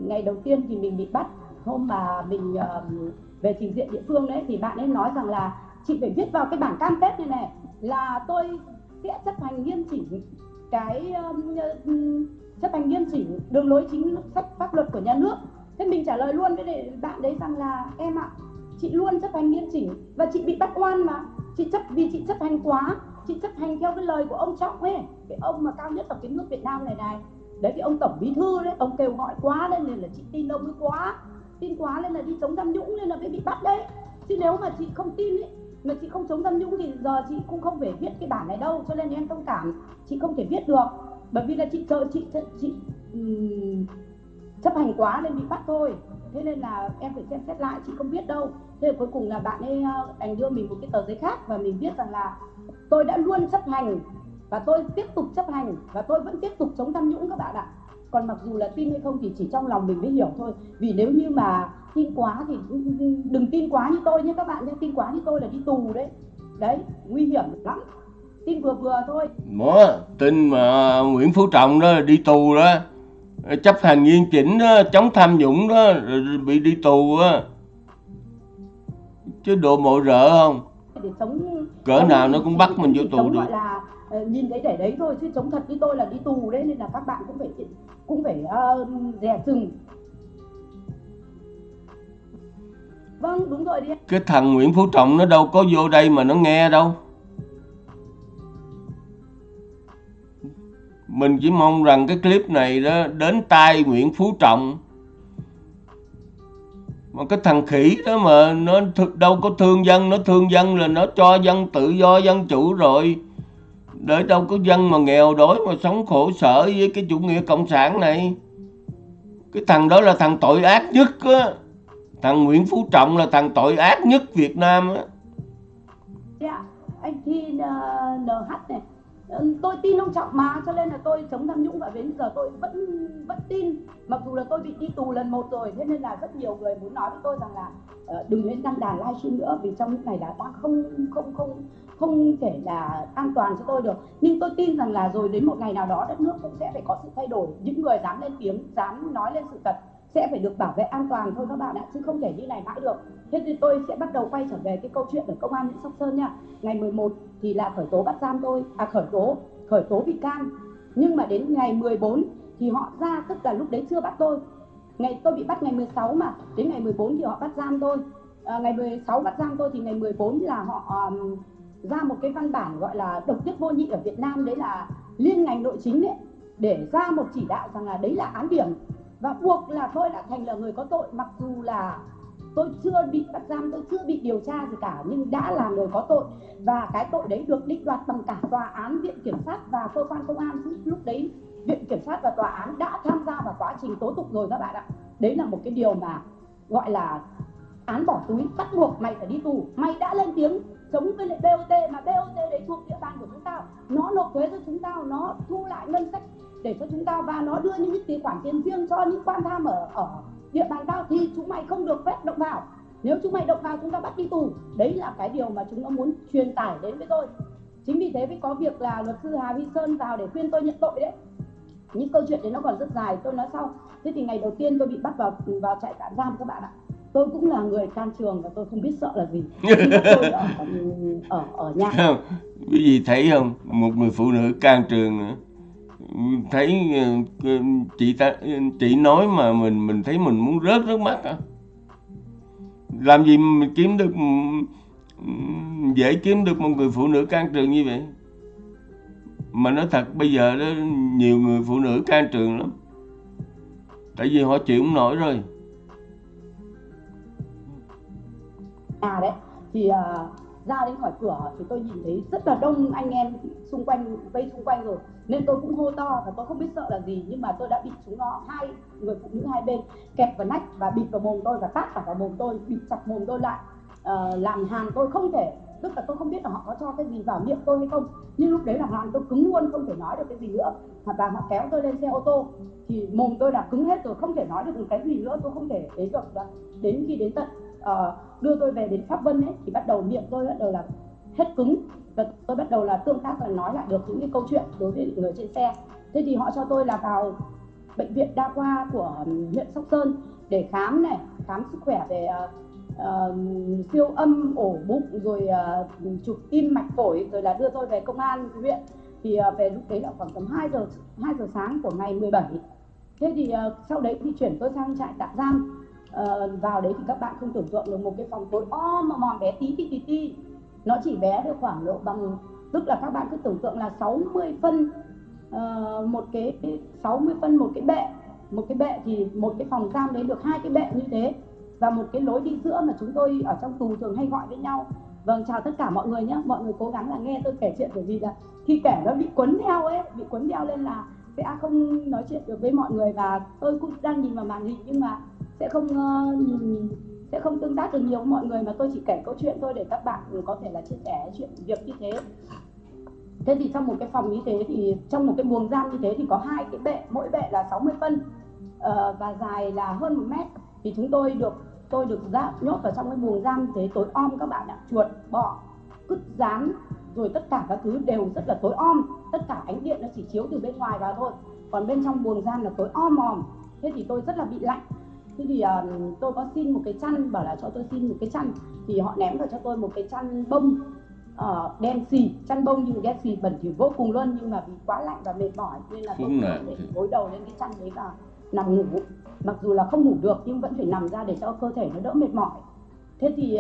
ngày đầu tiên thì mình bị bắt. Hôm mà mình uh, về trình diện địa phương đấy thì bạn ấy nói rằng là chị phải viết vào cái bảng cam kết này này là tôi sẽ chấp hành nghiêm chỉnh cái um, chấp hành nghiêm chỉnh đường lối chính sách pháp luật của nhà nước. Thế mình trả lời luôn với bạn đấy rằng là em ạ chị luôn chấp hành nghiêm chỉnh và chị bị bắt oan mà. Chị chấp vì chị chấp hành quá chị chấp hành theo cái lời của ông trọng ấy cái ông mà cao nhất ở cái nước việt nam này này đấy thì ông tổng bí thư đấy ông kêu gọi quá nên là chị tin ông ấy quá. Tin quá nên là đi chống tham nhũng nên là mới bị bắt đấy. Chứ nếu mà chị không tin ấy mà chị không chống tham nhũng thì giờ chị cũng không phải viết cái bản này đâu cho nên em thông cảm chị không thể viết được. Bởi vì là chị chờ chị chị, chị um, chấp hành quá nên bị bắt thôi. Thế nên là em phải xem xét lại chị không biết đâu. Thế là cuối cùng là bạn ấy ờ, đành đưa mình một cái tờ giấy khác và mình biết rằng là tôi đã luôn chấp hành và tôi tiếp tục chấp hành và tôi vẫn tiếp tục chống tham nhũng các bạn ạ. Còn mặc dù là tin hay không thì chỉ trong lòng mình mới hiểu thôi. Vì nếu như mà tin quá thì đừng tin quá như tôi nhé các bạn nhé tin quá như tôi là đi tù đấy. Đấy nguy hiểm lắm. Tin vừa vừa thôi. Ủa, tin mà Nguyễn Phú Trọng đó đi tù đó chấp hành nghiêm chỉnh đó chống tham nhũng đó bị đi tù á. Chứ độ mộ rợ không? Để sống cỡ nào nó cũng bắt mình vô tù được. là Ờ, nhìn thấy để đấy thôi chứ chống thật như tôi là đi tù đấy nên là các bạn cũng phải cũng phải uh, dè chừng vâng đúng rồi đi cái thằng Nguyễn Phú Trọng nó đâu có vô đây mà nó nghe đâu. Mình chỉ mong rằng cái clip này đó đến tai Nguyễn Phú Trọng. Mà cái thằng khỉ đó mà nó đâu có thương dân nó thương dân là nó cho dân tự do dân chủ rồi để đâu có dân mà nghèo đói mà sống khổ sở với cái chủ nghĩa cộng sản này. Cái thằng đó là thằng tội ác nhất á. Thằng Nguyễn Phú Trọng là thằng tội ác nhất Việt Nam á. Dạ, anh thi ờ, NH này. Ờ, tôi tin ông Trọng mà cho nên là tôi chống tham nhũng và đến giờ tôi vẫn vẫn tin. Mặc dù là tôi bị đi tù lần một rồi thế nên là rất nhiều người muốn nói với tôi rằng là ờ, đừng lên đăng đàn livestream nữa vì trong lúc này là đang không không không không thể là an toàn cho tôi được. Nhưng tôi tin rằng là rồi đến một ngày nào đó đất nước cũng sẽ phải có sự thay đổi. Những người dám lên tiếng dám nói lên sự thật sẽ phải được bảo vệ an toàn thôi các bạn ạ chứ không thể như này mãi được. Thế thì tôi sẽ bắt đầu quay trở về cái câu chuyện ở công an huyện sóc sơn nha. Ngày 11 thì là khởi tố bắt giam tôi à khởi tố khởi tố bị can. Nhưng mà đến ngày 14 thì họ ra tức là lúc đấy chưa bắt tôi. Ngày tôi bị bắt ngày 16 mà. Đến ngày 14 thì họ bắt giam tôi. À, ngày 16 bắt giam tôi thì ngày 14 là họ um, ra một cái văn bản gọi là độc nhất vô nhị ở Việt Nam, đấy là liên ngành nội chính đấy để ra một chỉ đạo rằng là đấy là án điểm. Và buộc là tôi đã thành là người có tội, mặc dù là tôi chưa bị bắt giam, tôi chưa bị điều tra gì cả, nhưng đã là người có tội. Và cái tội đấy được định đoạt bằng cả tòa án viện kiểm sát và cơ quan công an. Chứ lúc đấy viện kiểm sát và tòa án đã tham gia vào quá trình tố tụng rồi các bạn ạ. Đấy là một cái điều mà gọi là án bỏ túi, bắt buộc mày phải đi tù. Mày đã lên tiếng chống với lại BOT mà BOT đấy thuộc địa bàn của chúng ta. Nó nộp thuế cho chúng ta, nó thu lại ngân sách để cho chúng ta và nó đưa những cái khoản tiền riêng cho những quan tham ở ở địa bàn tao thì chúng mày không được phép động vào. Nếu chúng mày động vào, chúng ta bắt đi tù. Đấy là cái điều mà chúng nó muốn truyền tải đến với tôi. Chính vì thế mới có việc là luật sư Hà Vi Sơn vào để khuyên tôi nhận tội đấy. Những câu chuyện đấy nó còn rất dài. Tôi nói sau. Thế thì ngày đầu tiên tôi bị bắt vào vào trại tạm giam các bạn ạ tôi cũng là người can trường và tôi không biết sợ là gì. Tôi ở ở ở nhà. Không? Quý vị thấy không? Một người phụ nữ can trường nữa. Thấy ờ, chị ta chị nói mà mình mình thấy mình muốn rớt nước mắt à làm gì mình kiếm được ừm, dễ kiếm được một người phụ nữ can trường như vậy? Mà nói thật bây giờ đó nhiều người phụ nữ can trường lắm. Tại vì họ chịu không nổi rồi nhà đấy. Thì uh, ra đến khỏi cửa thì tôi nhìn thấy rất là đông anh em xung quanh vây xung quanh rồi. Nên tôi cũng hô to và tôi không biết sợ là gì nhưng mà tôi đã bị chúng nó hai người phụ nữ hai bên kẹp vào nách và bịt vào mồm tôi và tát cả vào mồm tôi bịt chặt mồm tôi lại. Uh, làm hàn tôi không thể tức là tôi không biết là họ có cho cái gì vào miệng tôi hay không. Nhưng lúc đấy là hoàn tôi cứng luôn không thể nói được cái gì nữa. Và họ kéo tôi lên xe ô tô thì mồm tôi đã cứng hết rồi không thể nói được một cái gì nữa tôi không thể đến được đến khi đến tận Ờ, đưa tôi về đến pháp vân ấy thì bắt đầu miệng tôi bắt đầu là hết cứng. Và tôi bắt đầu là tương tác và nói lại được những cái câu chuyện đối với người trên xe. Thế thì họ cho tôi là vào bệnh viện đa khoa của ừ, huyện sóc sơn để khám này khám sức khỏe về uh, siêu âm ổ bụng rồi uh, chụp tim mạch phổi rồi là đưa tôi về công an huyện. Thì uh, về lúc đấy là khoảng tầm 2 giờ 2 giờ sáng của ngày 17 thế thì uh, sau đấy thì chuyển tôi sang trại tạm giam uh, vào đấy thì các bạn không tưởng tượng được một cái phòng tối o mà mòn bé tí tí tí tí. Nó chỉ bé được khoảng độ bằng tức là các bạn cứ tưởng tượng là 60 phân uh, một cái 60 phân một cái bệ. Một cái bệ thì một cái phòng giam đấy được hai cái bệ như thế. Và một cái lối đi giữa mà chúng tôi ở trong tù thường hay gọi với nhau. Vâng chào tất cả mọi người nhé. Mọi người cố gắng là nghe tôi kể chuyện bởi vì là khi kể nó bị quấn theo ấy bị quấn theo lên là sẽ không nói chuyện được với mọi người. Và tôi cũng đang nhìn vào màn hình nhưng mà sẽ không uh, sẽ không tương tác được nhiều với mọi người mà tôi chỉ kể câu chuyện thôi để các bạn có thể là chia sẻ chuyện việc như thế. Thế thì trong một cái phòng như thế thì trong một cái buồng giam như thế thì có hai cái bệ mỗi bệ là 60 phân uh, và dài là hơn một mét. Thì chúng tôi được tôi được ra nhốt vào trong cái buồng giam như thế tối om các bạn ạ. Chuột bọ cứt rán rồi tất cả các thứ đều rất là tối om. Tất cả ánh điện nó chỉ chiếu từ bên ngoài vào thôi. Còn bên trong buồng giam là tối om mòm thế thì tôi rất là bị lạnh thế thì uh, tôi có xin một cái chăn bảo là cho tôi xin một cái chăn. Thì họ ném vào cho tôi một cái chăn bông uh, đen xì chăn bông nhưng đen xì bẩn thỉu vô cùng luôn nhưng mà vì quá lạnh và mệt mỏi nên là tôi để gối đầu lên cái chăn đấy và nằm ngủ. Mặc dù là không ngủ được nhưng vẫn phải nằm ra để cho cơ thể nó đỡ mệt mỏi. Thế thì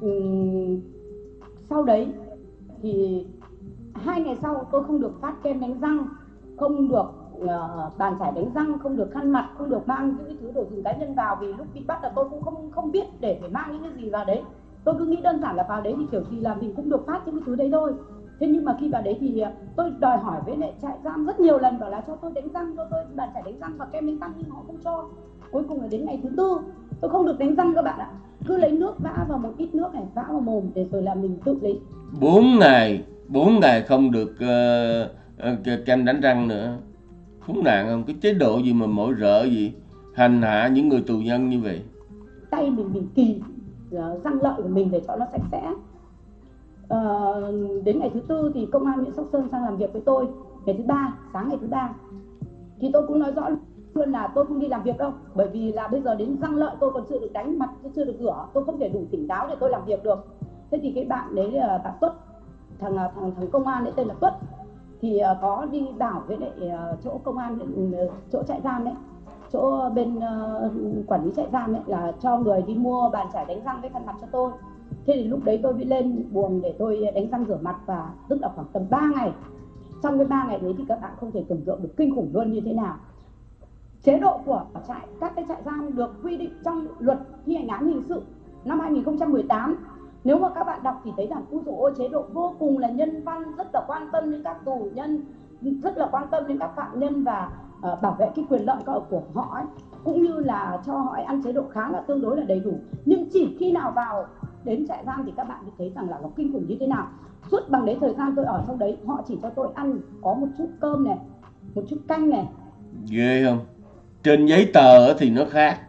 um, sau đấy thì hai ngày sau tôi không được phát kem đánh răng không được uh, bàn chải đánh răng không được khăn mặt không được mang những cái thứ đồ dùng cá nhân vào vì lúc bị bắt là tôi cũng không không biết để phải mang những cái gì vào đấy. Tôi cứ nghĩ đơn giản là vào đấy thì kiểu gì là mình cũng được phát những cái thứ đấy thôi. Thế nhưng mà khi vào đấy thì ờ, tôi đòi hỏi với lại trại giam rất nhiều lần bảo là cho tôi đánh răng cho tôi bàn chải đánh răng và kem đánh răng nhưng họ không cho. Cuối cùng là đến ngày thứ tư tôi không được đánh răng các bạn ạ. Cứ lấy nước vã vào một ít nước này vã vào mồm để rồi là mình tự lấy. Bốn ngày bốn ngày không được uh, kem đánh răng nữa khốn nạn không? Cái chế độ gì mà mỗi rợ gì hành hạ những người tù nhân như vậy? Tay mình bị kỳ răng lợi của mình để cho nó sạch sẽ. Uh, đến ngày thứ tư thì công an huyện sóc sơn sang làm việc với tôi. Ngày thứ ba sáng ngày thứ ba. Thì tôi cũng nói rõ luôn là tôi không đi làm việc đâu. Bởi vì là bây giờ đến răng lợi tôi còn chưa được đánh mặt chưa được rửa. Tôi không thể đủ tỉnh táo để tôi làm việc được. Thế thì cái bạn đấy là bạn tuất thằng thằng thằng công an đấy tên là tuất thì uh, có đi bảo với lại uh, chỗ công an uh, chỗ trại giam đấy chỗ bên uh, quản lý trại giam ấy là cho người đi mua bàn chải đánh răng với khăn mặt cho tôi. Thế thì lúc đấy tôi mới lên buồng để tôi đánh răng rửa mặt và tức là khoảng tầm 3 ngày. Trong cái ba ngày đấy thì các bạn không thể tưởng tượng được kinh khủng luôn như thế nào. Chế độ của trại các cái trại giam được quy định trong luật thi hành án hình sự năm 2018 nếu mà các bạn đọc thì thấy rằng ui dồi ôi chế độ vô cùng là nhân văn rất là quan tâm đến các tù nhân rất là quan tâm đến các phạm nhân và uh, bảo vệ cái quyền lợi của họ ấy. Cũng như là cho họ ăn chế độ khá là tương đối là đầy đủ. Nhưng chỉ khi nào vào đến trại giam thì các bạn mới thấy rằng là nó kinh khủng như thế nào. Suốt bằng đấy thời gian tôi ở trong đấy họ chỉ cho tôi ăn có một chút cơm này một chút canh này. Ghê không? Trên giấy tờ thì nó khác.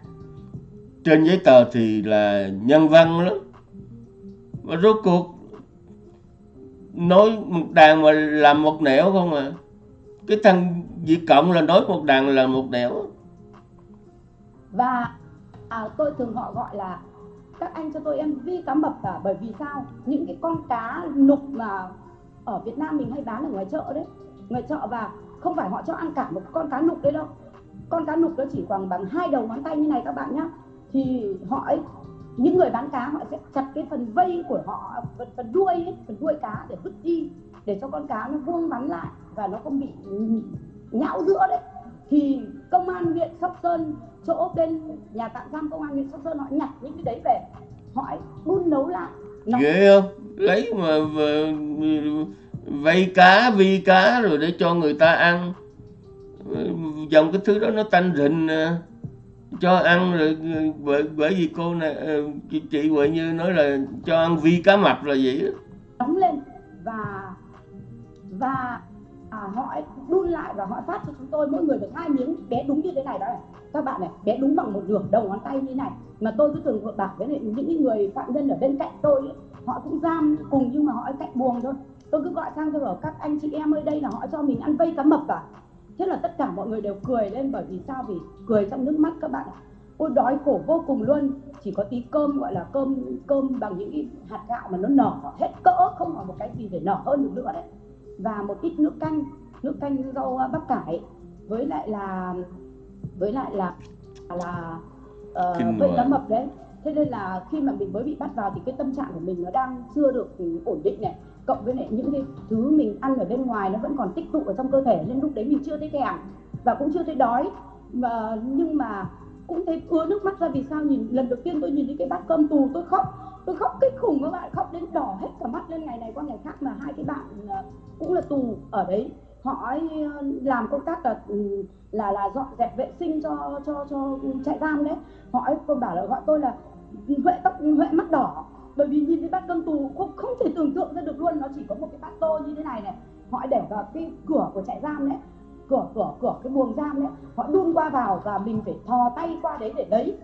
Trên giấy tờ thì là nhân văn lắm mà rốt cuộc nói một đàn mà làm một nẻo không à? Cái thằng Việt Cộng là nói một đàn là một nẻo. Và à, tôi thường họ gọi là các anh cho tôi em vi cá mập cả bởi vì sao? Những cái con cá nục mà ở Việt Nam mình hay bán ở ngoài chợ đấy. Ngoài chợ và không phải họ cho ăn cả một con cá nục đấy đâu. Con cá nục nó chỉ khoảng bằng hai đầu ngón tay như này các bạn nhá. Thì họ ấy những người bán cá họ sẽ chặt cái phần vây của họ phần, phần đuôi ấy, phần đuôi cá để vứt đi để cho con cá nó vuông vắn lại và nó không bị nhão giữa đấy. Thì công an huyện sóc sơn chỗ bên nhà tạm giam công an huyện sóc sơn họ nhặt những cái đấy về họ đun nấu lại. Nó... ghê không? Lấy mà vây cá vi cá rồi để cho người ta ăn. Dòng cái thứ đó nó tanh rình à cho ăn rồi ừ, bởi, bởi vì cô này ừ, chị, chị Huệ Như nói là cho ăn vi cá mập là vậy đó. đóng lên và và à, họ đun lại và họ phát cho chúng tôi mỗi người được hai miếng bé đúng như thế này đó này. Các bạn này bé đúng bằng một nửa đầu ngón tay như này. Mà tôi cứ thường bảo với những người phạm nhân ở bên cạnh tôi ấy, họ cũng giam cùng nhưng mà họ ở cạnh buồng thôi. Tôi cứ gọi sang tôi bảo các anh chị em ơi đây là họ cho mình ăn vây cá mập cả thế là tất cả mọi người đều cười lên bởi vì sao? Vì cười trong nước mắt các bạn ạ. Ôi đói khổ vô cùng luôn. Chỉ có tí cơm gọi là cơm cơm bằng những cái hạt gạo mà nó nở hết cỡ không còn một cái gì để nở hơn được nữa đấy. Và một ít nước canh nước canh rau bắp cải. Với lại là với lại là là uh, cá mập đấy. Thế nên là khi mà mình mới bị bắt vào thì cái tâm trạng của mình nó đang chưa được ổn định này cộng với lại những cái thứ mình ăn ở bên ngoài nó vẫn còn tích tụ ở trong cơ thể, nên lúc đấy mình chưa thấy thèm và cũng chưa thấy đói. Mà, nhưng mà cũng thấy ứa nước mắt ra vì sao nhìn, lần đầu tiên tôi nhìn thấy cái bát cơm tù, tôi khóc tôi khóc kinh khủng các bạn, khóc đến đỏ hết cả mắt lên ngày này qua ngày khác mà hai cái bạn ờ, cũng là tù ở đấy. Họ ấy ờ, làm công tác là ừ, là là dọn dẹp vệ sinh cho cho cho trại giam đấy. Họ ấy bảo là gọi tôi là huệ tóc, huệ mắt đỏ bởi vì nhìn thấy bát cơm tù không không thể tưởng tượng ra được luôn, nó chỉ có một cái bát tô như thế này này. Họ để vào cái cửa của trại giam đấy, cửa cửa cửa cái buồng giam đấy. Họ đun qua vào và mình phải thò tay qua đấy để lấy.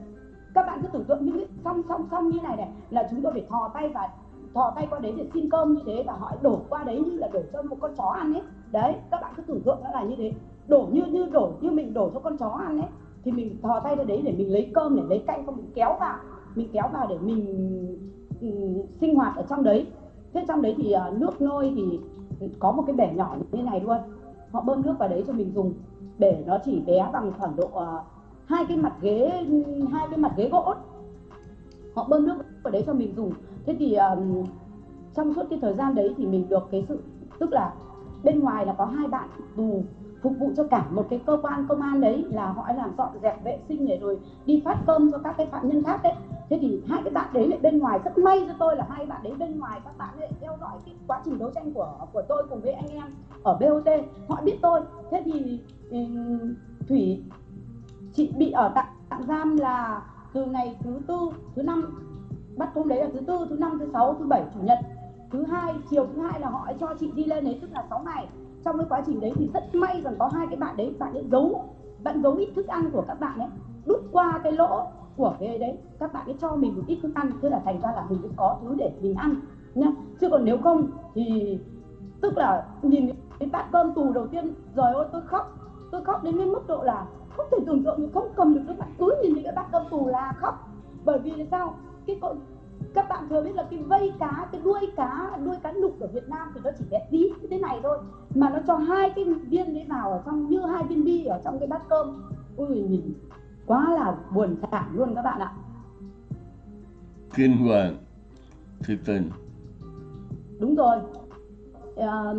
Các bạn cứ tưởng tượng những cái song song song như này này, là chúng tôi phải thò tay và thò tay qua đấy để xin cơm như thế và họ đổ qua đấy như là đổ cho một con chó ăn ấy. Đấy, các bạn cứ tưởng tượng nó là như thế. Đổ như như đổ, như mình đổ cho con chó ăn ấy, thì mình thò tay ra đấy để mình lấy cơm, để lấy canh không, mình kéo vào. Mình kéo vào để mình Ừ, sinh hoạt ở trong đấy. Thế trong đấy thì uh, nước nôi thì có một cái bể nhỏ như này luôn. Họ bơm nước vào đấy cho mình dùng. Bể nó chỉ bé bằng khoảng độ uh, hai cái mặt ghế hai cái mặt ghế gỗ. Họ bơm nước vào đấy cho mình dùng. Thế thì um, trong suốt cái thời gian đấy thì mình được cái sự tức là bên ngoài là có hai bạn tù phục vụ cho cả một cái cơ quan công an đấy là họ làm dọn dẹp vệ sinh để rồi đi phát cơm cho các cái phạm nhân khác đấy thế thì hai cái bạn đấy lại bên ngoài rất may cho tôi là hai bạn đấy bên ngoài các bạn lại theo dõi cái quá trình đấu tranh của của tôi cùng với anh em ở BOT họ biết tôi. Thế thì ừ, thủy chị bị ở tạm, tạm giam là từ ngày thứ tư thứ năm. Bắt hôm đấy là thứ tư thứ năm thứ sáu thứ bảy chủ nhật. Thứ hai chiều thứ hai là họ cho chị đi lên đấy tức là 6 ngày. Trong cái quá trình đấy thì rất may rằng có hai cái bạn đấy bạn ấy giấu bạn giấu ít thức ăn của các bạn ấy đút qua cái lỗ của cái đấy, các bạn ấy cho mình một ít thức ăn, thế là thành ra là mình cứ có thứ để mình ăn nhá. Chứ còn nếu không thì, tức là nhìn cái bát cơm tù đầu tiên, rồi ôi, tôi khóc tôi khóc đến cái mức độ là không thể tưởng tượng được không cầm được nước mắt cứ nhìn thấy cái bát cơm tù là khóc. Bởi vì là sao? Cái con, các bạn thừa biết là cái vây cá, cái đuôi cá đuôi cá nục ở Việt Nam thì nó chỉ bé tí như thế này thôi, mà nó cho hai cái viên đấy vào ở trong, như hai viên bi ở trong cái bát cơm. Ui, nhìn quá là buồn thảm luôn các bạn ạ. Kinh hoàng thiệt tình. Đúng rồi. À,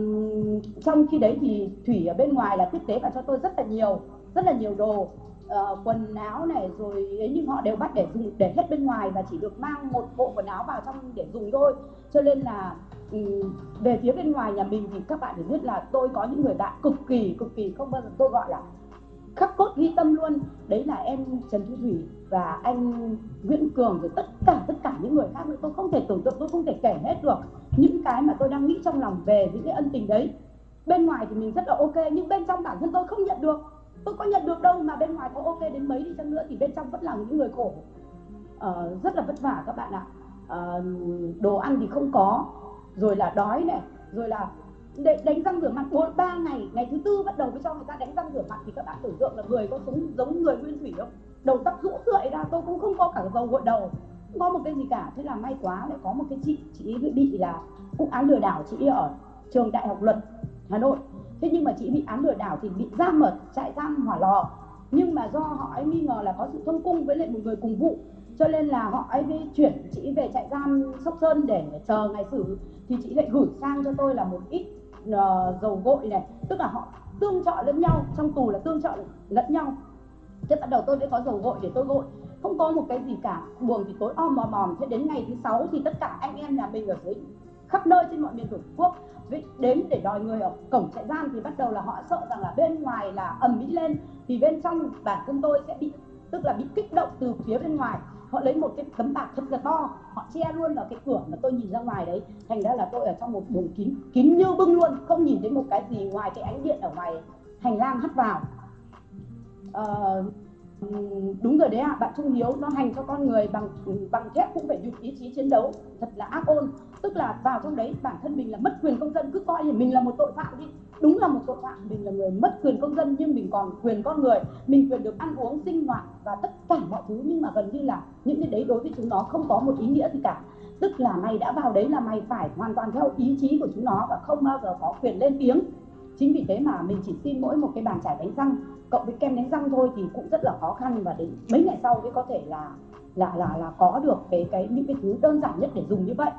trong khi đấy thì thủy ở bên ngoài là tiếp tế và cho tôi rất là nhiều rất là nhiều đồ uh, quần áo này rồi ấy nhưng họ đều bắt để dùng để hết bên ngoài và chỉ được mang một bộ quần áo vào trong để dùng thôi. Cho nên là um, về phía bên ngoài nhà mình thì các bạn phải biết là tôi có những người bạn cực kỳ cực kỳ không bao giờ tôi gọi là khắc cốt ghi tâm luôn. Đấy là em Trần Thu Thủy và anh Nguyễn Cường rồi tất cả tất cả những người khác nữa. Tôi không thể tưởng tượng tôi không thể kể hết được những cái mà tôi đang nghĩ trong lòng về những cái ân tình đấy. Bên ngoài thì mình rất là ok nhưng bên trong bản thân tôi không nhận được. Tôi có nhận được đâu mà bên ngoài có ok đến mấy đi chăng nữa thì bên trong vẫn là những người khổ. Uh, rất là vất vả các bạn ạ. Uh, đồ ăn thì không có rồi là đói này rồi là để đánh răng rửa mặt bốn ba ngày. Ngày thứ tư bắt đầu mới cho người ta đánh răng rửa mặt thì các bạn tưởng tượng là người có sống giống người nguyên thủy không? Đầu tóc rũ rượi ra, tôi cũng không có cả dầu gội đầu, không có một cái gì cả. Thế là may quá, lại có một cái chị chị bị là cũng án lừa đảo chị ở trường đại học luật, hà nội. Thế nhưng mà chị bị án lừa đảo thì bị giam ở trại giam hỏa lò. Nhưng mà do họ ấy nghi ngờ là có sự thông cung với lại một người cùng vụ, cho nên là họ ấy mới chuyển chị về trại giam sóc sơn để chờ ngày xử. Thì chị lại gửi sang cho tôi là một ít uh, dầu gội này tức là họ tương trợ lẫn nhau trong tù là tương trợ lẫn nhau. Thế bắt đầu tôi mới có dầu gội để tôi gội. Không có một cái gì cả buồng thì tối om mòm mòm. Thế đến ngày thứ sáu thì tất cả anh em nhà mình ở dưới khắp nơi trên mọi miền tổ quốc đến để đòi người ở cổng trại giam thì bắt đầu là họ sợ rằng là bên ngoài là ầm ĩ lên. Thì bên trong bản thân tôi sẽ bị tức là bị kích động từ phía bên ngoài họ lấy một cái tấm bạc thật là to họ che luôn vào cái cửa mà tôi nhìn ra ngoài đấy. Thành ra là tôi ở trong một buồng kín kín như bưng luôn không nhìn thấy một cái gì ngoài cái ánh điện ở ngoài hành lang hắt vào. À, đúng rồi đấy ạ à, bạn trung hiếu nó hành cho con người bằng bằng thép cũng phải dùng ý chí chiến đấu thật là ác ôn tức là vào trong đấy, bản thân mình là mất quyền công dân. Cứ coi là mình là một tội phạm đi. Đúng là một tội phạm, mình là người mất quyền công dân, nhưng mình còn quyền con người. Mình quyền được ăn uống, sinh hoạt và tất cả mọi thứ. Nhưng mà gần như là những cái đấy đối với chúng nó không có một ý nghĩa gì cả. Tức là mày đã vào đấy là mày phải hoàn toàn theo ý chí của chúng nó và không bao giờ có quyền lên tiếng. Chính vì thế mà mình chỉ xin mỗi một cái bàn chải đánh răng, cộng với kem đánh răng thôi thì cũng rất là khó khăn. Và đến mấy ngày sau mới có thể là là là là có được cái cái, những cái thứ đơn giản nhất để dùng như vậy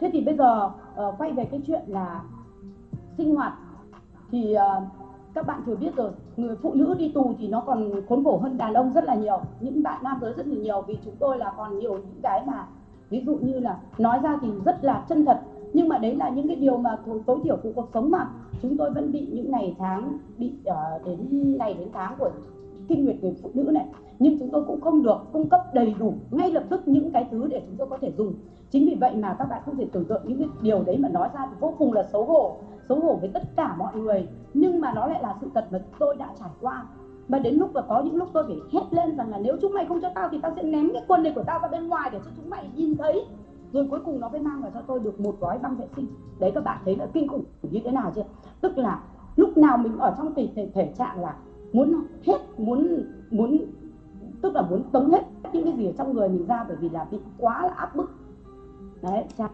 thế thì bây giờ uh, quay về cái chuyện là sinh hoạt thì uh, các bạn thừa biết rồi người phụ nữ đi tù thì nó còn khốn khổ hơn đàn ông rất là nhiều những bạn nam giới rất là nhiều. Vì chúng tôi là còn nhiều những cái mà ví dụ như là nói ra thì rất là chân thật nhưng mà đấy là những cái điều mà tối, thiểu của cuộc sống mà. Chúng tôi vẫn bị những ngày tháng bị uh, đến ngày đến tháng của kinh nguyệt người phụ nữ này nhưng chúng tôi cũng không được cung cấp đầy đủ ngay lập tức những cái thứ để chúng tôi có thể dùng. Chính vì vậy mà các bạn không thể tưởng tượng những cái điều đấy mà nói ra thì vô cùng là xấu hổ xấu hổ với tất cả mọi người. Nhưng mà nó lại là sự thật mà tôi đã trải qua. Và đến lúc là có những lúc tôi phải hét lên rằng là nếu chúng mày không cho tao thì tao sẽ ném cái quần này của tao ra bên ngoài để cho chúng mày nhìn thấy. Rồi cuối cùng nó mới mang vào cho tôi được một gói băng vệ sinh. Đấy các bạn thấy là kinh khủng như thế nào chưa? Tức là lúc nào mình ở trong tình thể, thể trạng là muốn hết muốn muốn tức là muốn tống hết những cái gì ở trong người mình ra bởi vì là bị quá là áp bức. Đấy, chào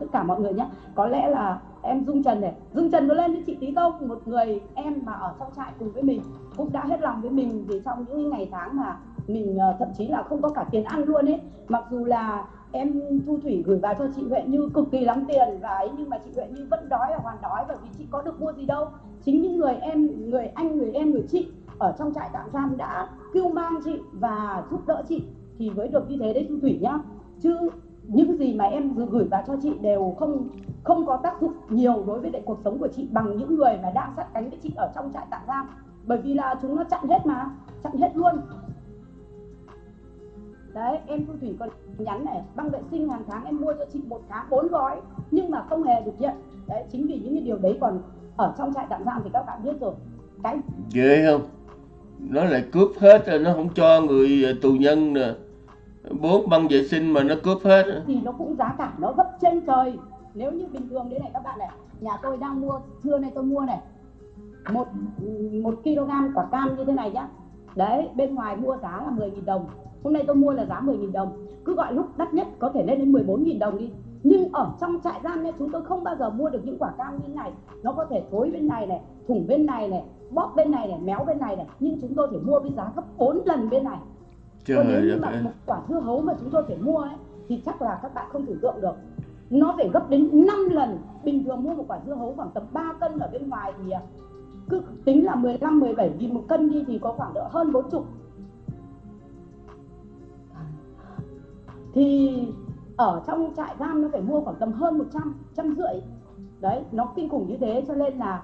tất cả mọi người nhé. Có lẽ là em dung trần này, dung trần có lên với chị tí không một người em mà ở trong trại cùng với mình, cũng đã hết lòng với mình vì trong những ngày tháng mà mình ờ, thậm chí là không có cả tiền ăn luôn ấy. Mặc dù là em thu thủy gửi vào cho chị huệ như cực kỳ lắm tiền, và ấy, nhưng mà chị huệ như vẫn đói và hoàn đói bởi vì chị có được mua gì đâu. Chính những người em, người anh, người em, người chị ở trong trại tạm giam đã kêu mang chị và giúp đỡ chị thì mới được như thế đấy thu thủy nhá. Chứ những gì mà em gửi vào cho chị đều không không có tác dụng nhiều đối với lại cuộc sống của chị bằng những người mà đang sát cánh với chị ở trong trại tạm giam. Bởi vì là chúng nó chặn hết mà, chặn hết luôn. Đấy, em thu thủy còn nhắn này, băng vệ sinh hàng tháng em mua cho chị một tháng bốn gói, nhưng mà không hề được nhận. Đấy, chính vì những cái điều đấy còn ở trong trại tạm giam thì các bạn biết rồi. Cái ghê không? Nó lại cướp hết rồi, nó không cho người à, tù nhân nè. Bốn băng vệ sinh mà nó cướp hết. Thì nó cũng giá cả nó gấp trên trời. Nếu như bình thường đấy này các bạn này, nhà tôi đang mua, trưa nay tôi mua này. Một một kg quả cam như thế này nhá. Đấy, bên ngoài mua giá là 10.000 đồng. Hôm nay tôi mua là giá 10.000 đồng. Cứ gọi lúc đắt nhất có thể lên đến 14.000 đồng đi. Nhưng ở trong trại giam này chúng tôi không bao giờ mua được những quả cam như này. Nó có thể thối bên này này, thủng bên này này bóp bên này này méo bên này này. Nhưng chúng tôi phải mua với giá gấp 4 lần bên này. Trời còn nếu như mà một quả dưa hấu mà chúng tôi phải mua ấy thì chắc là các bạn không tưởng tượng được. Nó phải gấp đến 5 lần. Bình thường mua một quả dưa hấu khoảng tầm 3 cân ở bên ngoài thì à, cứ tính là 15 17 nghìn một cân đi thì có khoảng độ hơn 40 thì ở trong trại giam nó phải mua khoảng tầm hơn 100 trăm rưỡi. Đấy nó kinh khủng như thế cho nên là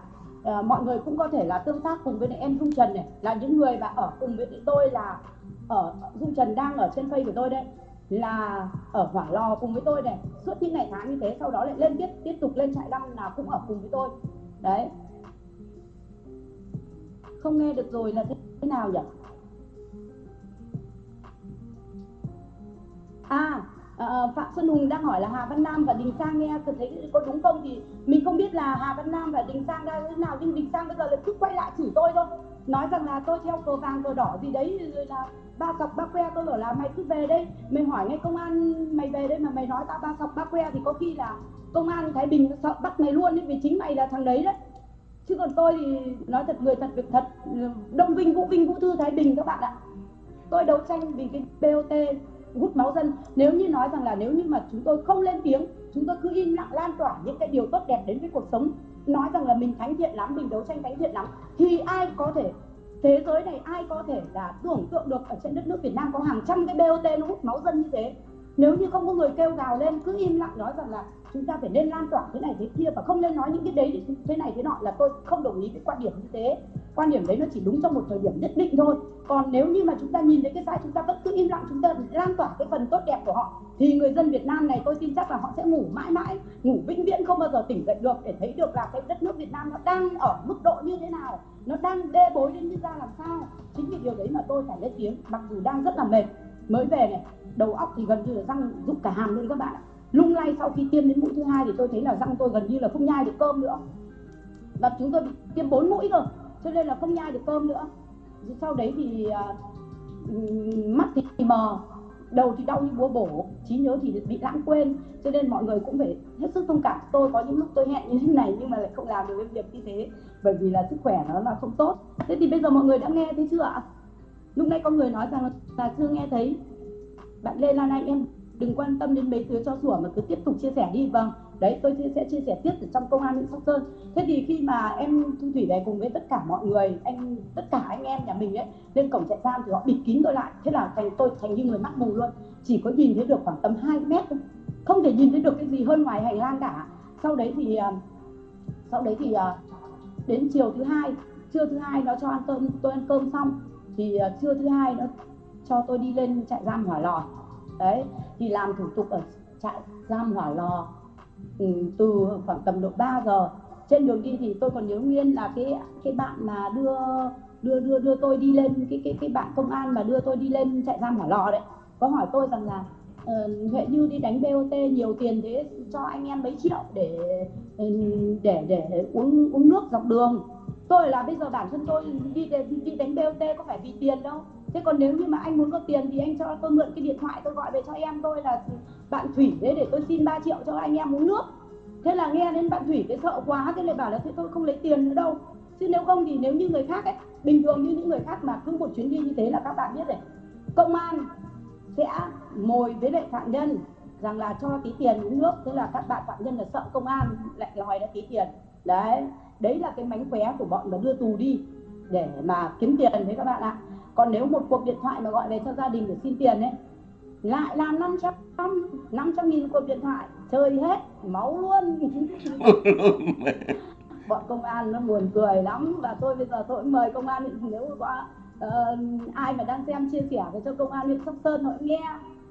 à, mọi người cũng có thể là tương tác cùng với em Dung Trần này là những người mà ở cùng với tôi là ở Dung Trần đang ở trên Facebook của tôi đây là ở hỏa lò cùng với tôi này. Suốt những ngày tháng như thế sau đó lại lên tiếp tiếp tục lên trại năm là cũng ở cùng với tôi. Đấy. Không nghe được rồi là thế nào nhỉ? À à Phạm Xuân Hùng đang hỏi là Hà Văn Nam và Đình Sang nghe thấy có đúng không thì mình không biết là Hà Văn Nam và Đình Sang ra thế nào, nhưng Đình Sang bây giờ là cứ quay lại chửi tôi thôi. Nói rằng là tôi theo cờ vàng cờ đỏ gì đấy, rồi là ba sọc ba que, tôi bảo là mày cứ về đây, mày hỏi ngay công an mày về đây mà mày nói tao ba sọc ba que thì có khi là công an thái bình sợ bắt mày luôn ấy, vì chính mày là thằng đấy đấy. Chứ còn tôi thì nói thật, người thật việc thật, đông vinh vũ vinh vũ thư thái bình các bạn ạ. Tôi đấu tranh vì cái bot hút máu dân. Nếu như nói rằng là nếu như mà chúng tôi không lên tiếng chúng tôi cứ im lặng lan tỏa những cái điều tốt đẹp đến với cuộc sống. Nói rằng là mình thánh thiện lắm, mình đấu tranh thánh thiện lắm. Thì ai có thể, thế giới này ai có thể là tưởng tượng được ở trên đất nước Việt Nam có hàng trăm cái BOT nó hút máu dân như thế? Nếu như không có người kêu gào lên, cứ im lặng nói rằng là chúng ta phải nên lan tỏa thế này thế kia và không nên nói những cái đấy thế này thế nọ là tôi không đồng ý với quan điểm như thế quan điểm đấy nó chỉ đúng trong một thời điểm nhất định thôi. Còn nếu như mà chúng ta nhìn thấy cái sai chúng ta vẫn cứ im lặng, chúng ta lan tỏa cái phần tốt đẹp của họ, thì người dân Việt Nam này tôi tin chắc là họ sẽ ngủ mãi mãi, ngủ vĩnh viễn, không bao giờ tỉnh dậy được để thấy được là cái đất nước Việt Nam nó đang ở mức độ như thế nào, nó đang đê bối đến như ra làm sao. Chính vì điều đấy mà tôi phải lên tiếng, mặc dù đang rất là mệt. Mới về này, đầu óc thì gần như là răng rụng cả hàm luôn các bạn ạ. Lung lay sau khi tiêm đến mũi thứ hai thì tôi thấy là răng tôi gần như là không nhai được cơm nữa. Và chúng tôi bị tiêm bốn mũi rồi cho nên là không nhai được cơm nữa. Sau đấy thì uh, mắt thì mờ đầu thì đau như búa bổ trí nhớ thì bị lãng quên. Cho nên mọi người cũng phải hết sức thông cảm. Tôi có những lúc tôi hẹn như thế này nhưng mà lại không làm được cái việc như thế bởi vì là sức khỏe nó là không tốt. Thế thì bây giờ mọi người đã nghe thấy chưa ạ? Lúc nãy có người nói rằng là chưa nghe thấy. Bạn Lê Lan Anh em đừng quan tâm đến mấy thứ cho sủa mà cứ tiếp tục chia sẻ đi. Vâng đấy, tôi sẽ chia sẻ tiếp ở trong công an huyện sóc sơn. Thế thì khi mà em thu thủy về cùng với tất cả mọi người, anh, tất cả anh em nhà mình ấy, lên cổng trại giam thì họ bịt kín tôi lại. Thế là thành tôi thành như người mắt mù luôn. Chỉ có nhìn thấy được khoảng tầm 2 mét thôi. Không thể nhìn thấy được cái gì hơn ngoài hành lang cả. Sau đấy thì à, sau đấy thì à, đến chiều thứ hai, trưa thứ hai nó cho ăn cơm tôi ăn cơm xong thì à, trưa thứ hai nó cho tôi đi lên trại giam hỏa lò. Đấy, thì làm thủ tục ở trại giam hỏa lò. Ừ, từ khoảng tầm độ 3 giờ. Trên đường đi thì tôi còn nhớ nguyên là cái cái bạn mà đưa đưa đưa đưa tôi đi lên cái cái cái bạn công an mà đưa tôi đi lên chạy giam hỏa lò đấy. Có hỏi tôi rằng là uh, Như đi đánh BOT nhiều tiền thế cho anh em mấy triệu để ừ, để để uống uống nước dọc đường. Tôi là bây giờ bản thân tôi đi đi đánh BOT có phải vì tiền đâu thế còn nếu như mà anh muốn có tiền thì anh cho, tôi mượn cái điện thoại tôi gọi về cho em tôi là bạn thủy đấy, để tôi xin 3 triệu cho anh em uống nước. Thế là nghe đến bạn thủy cái sợ quá, thế lại bảo là thế tôi không lấy tiền nữa đâu. Chứ nếu không thì nếu như người khác ấy, bình thường như những người khác mà cứ một chuyến đi như thế là các bạn biết rồi. Công an sẽ mồi với lại phạm nhân rằng là cho tí tiền uống nước thế là các bạn phạm nhân là sợ công an lại đòi ra tí tiền. Đấy đấy là cái mánh khóe của bọn mà đưa tù đi để mà kiếm tiền đấy các bạn ạ còn nếu một cuộc điện thoại mà gọi về cho gia đình để xin tiền ấy lại là 500 500 nghìn cuộc điện thoại chơi hết máu luôn. Bọn công an nó buồn cười lắm và tôi bây giờ tôi mời công an nếu có uh, ai mà đang xem chia sẻ về cho công an huyện sóc sơn họ nghe.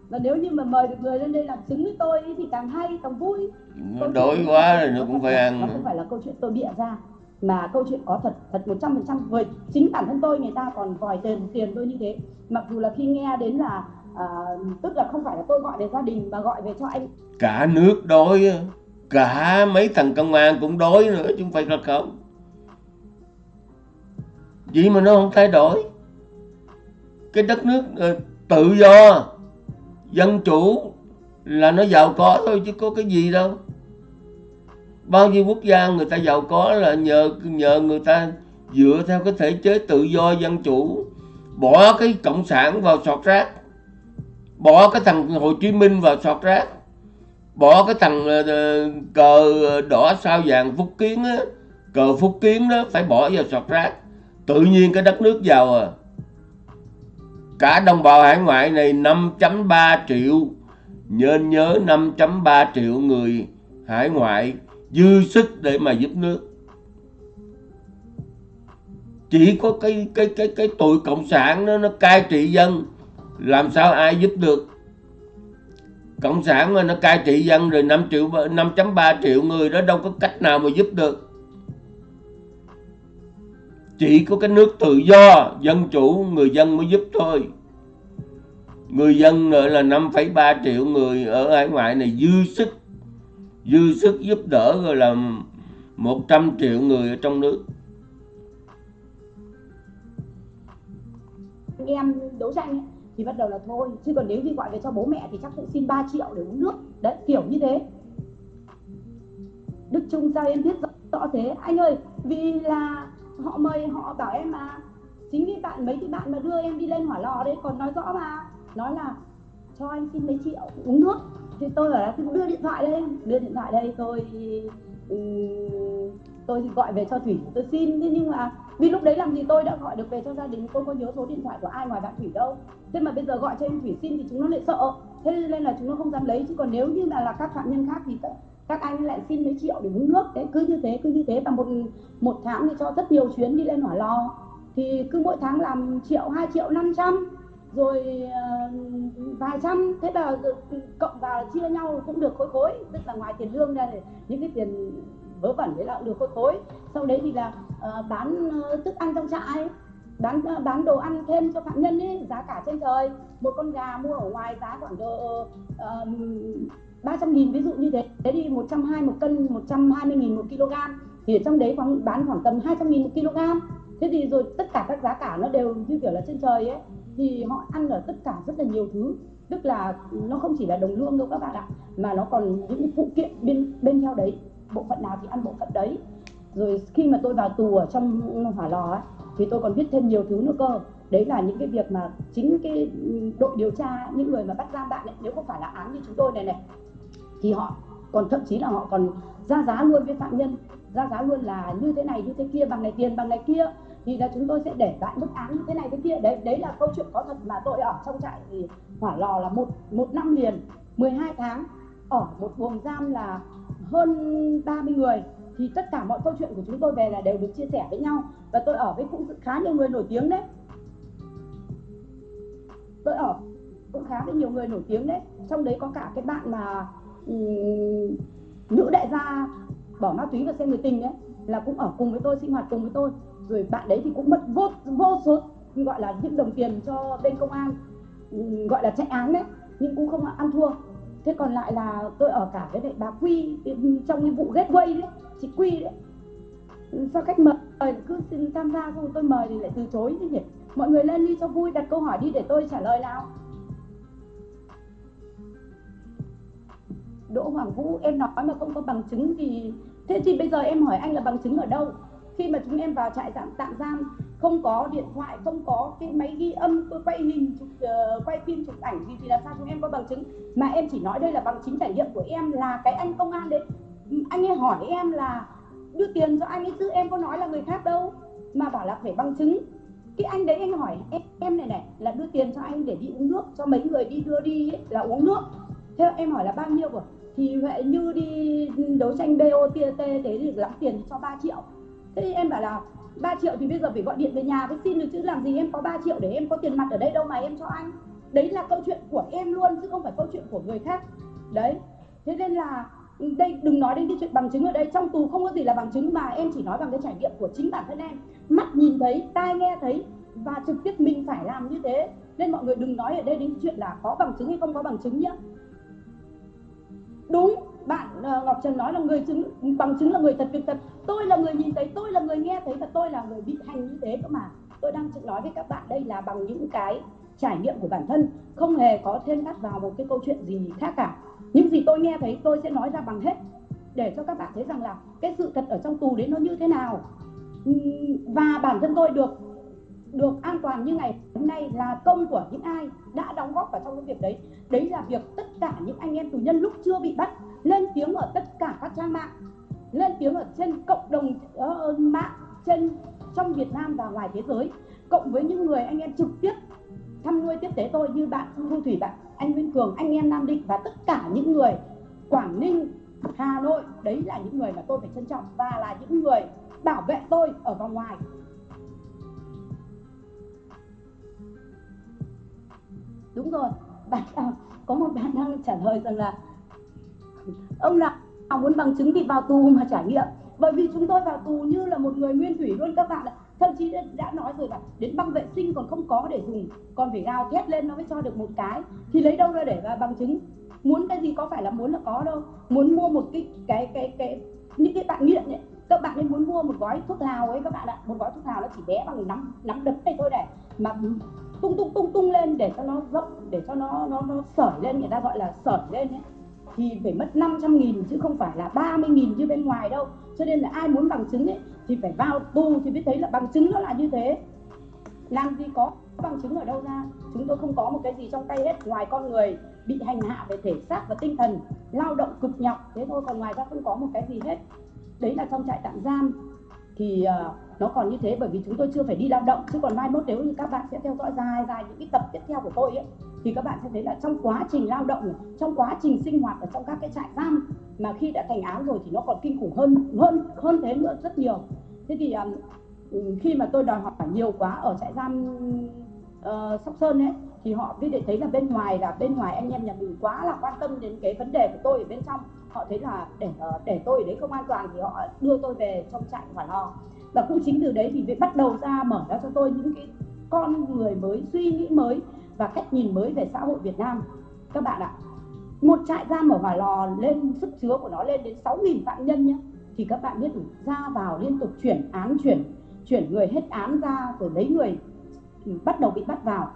Và nếu như mà mời được người lên đây làm chứng với tôi thì càng hay càng vui. Nó đói quá rồi nó cũng phải ăn nó không phải là câu chuyện tôi bịa ra mà câu chuyện có thật thật một trăm phần trăm. Với chính bản thân tôi người ta còn vòi tiền tiền tôi như thế. Mặc dù là khi nghe đến là à, tức là không phải là tôi gọi về gia đình mà gọi về cho anh. Cả nước đói cả mấy thằng công an cũng đói nữa chứ không phải là không. Vậy mà nó không thay đổi. Cái đất nước uh, tự do dân chủ là nó giàu có thôi chứ có cái gì đâu bao nhiêu quốc gia người ta giàu có là nhờ nhờ người ta dựa theo cái thể chế tự do dân chủ, bỏ cái cộng sản vào sọt rác, bỏ cái thằng hồ chí minh vào sọt rác, bỏ cái thằng ờ, ờ, cờ đỏ sao vàng phúc kiến á, cờ phúc kiến đó phải bỏ vào sọt rác. Tự nhiên cái đất nước giàu à. Cả đồng bào hải ngoại này 5.3 triệu nên nhớ 5.3 triệu người hải ngoại dư sức để mà giúp nước. Chỉ có cái cái cái cái tụi cộng sản nó nó cai trị dân làm sao ai giúp được? Cộng sản mà nó cai trị dân rồi 5 triệu 5.3 triệu người đó đâu có cách nào mà giúp được. Chỉ có cái nước tự do dân chủ người dân mới giúp thôi. Người dân nữa là 5,3 triệu người ở hải ngoại này dư sức dư sức giúp đỡ rồi là 100 triệu người ở trong nước. Em đấu tranh thì bắt đầu là thôi chứ còn nếu như gọi về cho bố mẹ thì chắc cũng xin 3 triệu để uống nước. Đấy kiểu như thế. Đức Trung sao em biết rõ, rõ thế? Anh ơi vì là họ mời họ bảo em mà chính vì bạn mấy cái bạn mà đưa em đi lên hỏa lò đấy còn nói rõ mà. Nói là cho anh xin mấy triệu uống nước thì tôi bảo là đưa điện thoại đây đưa điện thoại đây tôi um, tôi gọi về cho thủy. Tôi xin thế nhưng mà vì lúc đấy làm gì tôi đã gọi được về cho gia đình tôi có nhớ số điện thoại của ai ngoài bạn thủy đâu. Thế mà bây giờ gọi cho em thủy xin thì chúng nó lại sợ. Thế nên là chúng nó không dám lấy. Chứ còn nếu như là là các phạm nhân khác thì các anh lại xin mấy triệu để uống nước. Đấy cứ như thế cứ như thế. Và một một tháng thì cho rất nhiều chuyến đi lên hỏa lò. Thì cứ mỗi tháng làm triệu hai triệu năm trăm rồi uh, vài trăm thế là cộng vào chia nhau cũng được khối khối. Tức là ngoài tiền lương ra thì những cái tiền vớ vẩn đấy là cũng được khối khối. Sau đấy thì là uh, bán uh, thức ăn trong trại bán uh, bán đồ ăn thêm cho phạm nhân ấy giá cả trên trời. Một con gà mua ở ngoài giá khoảng độ ba trăm nghìn ví dụ như thế. Thế thì 120 một cân 120 nghìn một kg thì ở trong đấy khoảng bán khoảng tầm 200 nghìn một kg thế thì rồi tất cả các giá cả nó đều như kiểu là trên trời ấy thì họ ăn ở tất cả rất là nhiều thứ. Tức là nó không chỉ là đồng lương đâu các bạn ạ mà nó còn những phụ kiện bên bên theo đấy. Bộ phận nào thì ăn bộ phận đấy. Rồi khi mà tôi vào tù ở trong hỏa lò ấy, thì tôi còn biết thêm nhiều thứ nữa cơ. Đấy là những cái việc mà chính cái đội điều tra những người mà bắt giam bạn ấy, nếu không phải là án như chúng tôi này này thì họ còn thậm chí là họ còn ra giá luôn với phạm nhân. Ra giá luôn là như thế này như thế kia bằng này tiền bằng này kia thì là chúng tôi sẽ để lại mức án như thế này thế kia. Đấy đấy là câu chuyện có thật mà tôi ở trong trại thì hỏa lò là một một năm liền 12 tháng. Ở một buồng giam là hơn 30 người. Thì tất cả mọi câu chuyện của chúng tôi về là đều được chia sẻ với nhau. Và tôi ở với cũng khá nhiều người nổi tiếng đấy. Tôi ở cũng khá với nhiều người nổi tiếng đấy. Trong đấy có cả cái bạn mà um, nữ đại gia bỏ ma túy và xem người tình đấy là cũng ở cùng với tôi sinh hoạt cùng với tôi rồi bạn đấy thì cũng mất vô vô số, gọi là, những đồng tiền cho bên công an ừ, gọi là, chạy án đấy, nhưng cũng không ăn thua. Thế còn lại là tôi ở cả với lại bà quy ừ, trong cái vụ gateway đấy, chị quy đấy. Ừ, Sao cách mời, cứ xin tham gia không tôi mời thì lại từ chối như nhỉ? Mọi người lên đi cho vui, đặt câu hỏi đi để tôi trả lời nào. Đỗ Hoàng Vũ, em nói mà không có bằng chứng thì, thế thì bây giờ em hỏi anh là bằng chứng ở đâu? Khi mà chúng em vào trại tạm tạm giam không có điện thoại không có cái máy ghi âm tôi quay hình chụp uh, quay phim chụp ảnh gì thì làm sao chúng em có bằng chứng? Mà em chỉ nói đây là bằng chính trải nghiệm của em là cái anh công an đấy ừ, anh ấy hỏi em là đưa tiền cho anh ấy chứ em có nói là người khác đâu mà bảo là phải bằng chứng. Cái anh đấy anh hỏi em, em này này là đưa tiền cho anh để đi uống nước cho mấy người đi đưa đi ấy, là uống nước. Thế em hỏi là bao nhiêu rồi thì vậy như đi đấu tranh BOTT thế thì lắm tiền cho 3 triệu thế thì em bảo là 3 triệu thì bây giờ phải gọi điện về nhà với xin được chứ, làm gì em có 3 triệu để em có tiền mặt ở đây đâu mà em cho anh. Đấy là câu chuyện của em luôn chứ không phải câu chuyện của người khác. Đấy. Thế nên là đây, đừng nói đến cái chuyện bằng chứng ở đây. Trong tù không có gì là bằng chứng mà em chỉ nói bằng cái trải nghiệm của chính bản thân em. Mắt nhìn thấy, tai nghe thấy và trực tiếp mình phải làm như thế. Nên mọi người đừng nói ở đây đến chuyện là có bằng chứng hay không có bằng chứng nhé. Đúng, bạn ờ, Ngọc Trần nói là người chứng, bằng chứng là người thật, việc thật tôi là người nhìn thấy, tôi là người nghe thấy và tôi là người bị hành như thế cơ mà. Tôi đang nói với các bạn đây là bằng những cái trải nghiệm của bản thân, không hề có thêm đắt vào một cái câu chuyện gì khác cả. Những gì tôi nghe thấy, tôi sẽ nói ra bằng hết, để cho các bạn thấy rằng là cái sự thật ở trong tù đấy nó như thế nào. Và bản thân tôi được được an toàn như ngày hôm nay là công của những ai đã đóng góp vào trong cái việc đấy. Đấy là việc tất cả những anh em tù nhân lúc chưa bị bắt, lên tiếng ở tất cả các trang mạng lên tiếng ở trên cộng đồng uh, mạng trên trong Việt Nam và ngoài thế giới cộng với những người anh em trực tiếp thăm nuôi tiếp tế tôi như bạn Thu Thủy bạn anh Nguyên Cường anh em Nam Định và tất cả những người Quảng Ninh Hà Nội đấy là những người mà tôi phải trân trọng và là những người bảo vệ tôi ở vòng ngoài. Đúng rồi bạn à, có một bạn đang trả lời rằng là ông nào muốn bằng chứng thì vào tù mà trải nghiệm. Bởi vì chúng tôi vào tù như là một người nguyên thủy luôn các bạn ạ. Thậm chí đã, đã nói rồi là đến băng vệ sinh còn không có để dùng còn phải gào thét lên nó mới cho được một cái. Thì lấy đâu ra để bằng chứng? Muốn cái gì có phải là muốn là có đâu. Muốn mua một cái cái cái cái những cái bạn nghiện ấy các bạn ấy muốn mua một gói thuốc lào ấy các bạn ạ. Một gói thuốc lào nó chỉ bé bằng nắm nắm đấm này thôi để mà tung tung tung tung lên để cho nó rộng để cho nó nó nó sởi lên người ta gọi là sởi lên ấy thì phải mất 500 nghìn chứ không phải là 30 nghìn như bên ngoài đâu. Cho nên là ai muốn bằng chứng ấy thì phải vào tù thì biết thấy là bằng chứng nó là như thế. Làm gì có bằng chứng ở đâu ra? Chúng tôi không có một cái gì trong tay hết. Ngoài con người bị hành hạ về thể xác và tinh thần lao động cực nhọc thế thôi còn ngoài ra không có một cái gì hết. Đấy là trong trại tạm giam. Thì uh, nó còn như thế bởi vì chúng tôi chưa phải đi lao động. Chứ còn mai mốt nếu như các bạn sẽ theo dõi dài dài những cái tập tiếp theo của tôi ấy thì các bạn sẽ thấy là trong quá trình lao động trong quá trình sinh hoạt ở trong các cái trại giam mà khi đã thành án rồi thì nó còn kinh khủng hơn hơn hơn thế nữa rất nhiều. Thế thì um, khi mà tôi đòi hỏi nhiều quá ở trại giam uh, sóc sơn ấy thì họ biết để thấy là bên ngoài là bên ngoài anh em nhà mình quá là quan tâm đến cái vấn đề của tôi ở bên trong. Họ thấy là để uh, để tôi ở đấy không an toàn thì họ đưa tôi về trong trại hỏa lò và cũng chính từ đấy thì bắt đầu ra mở ra cho tôi những cái con người mới suy nghĩ mới và cách nhìn mới về xã hội Việt Nam. Các bạn ạ, một trại giam ở Hòa Lò lên sức chứa của nó lên đến 6.000 phạm nhân nhé. Thì các bạn biết ra vào liên tục chuyển án, chuyển chuyển người hết án ra rồi lấy người bắt đầu bị bắt vào.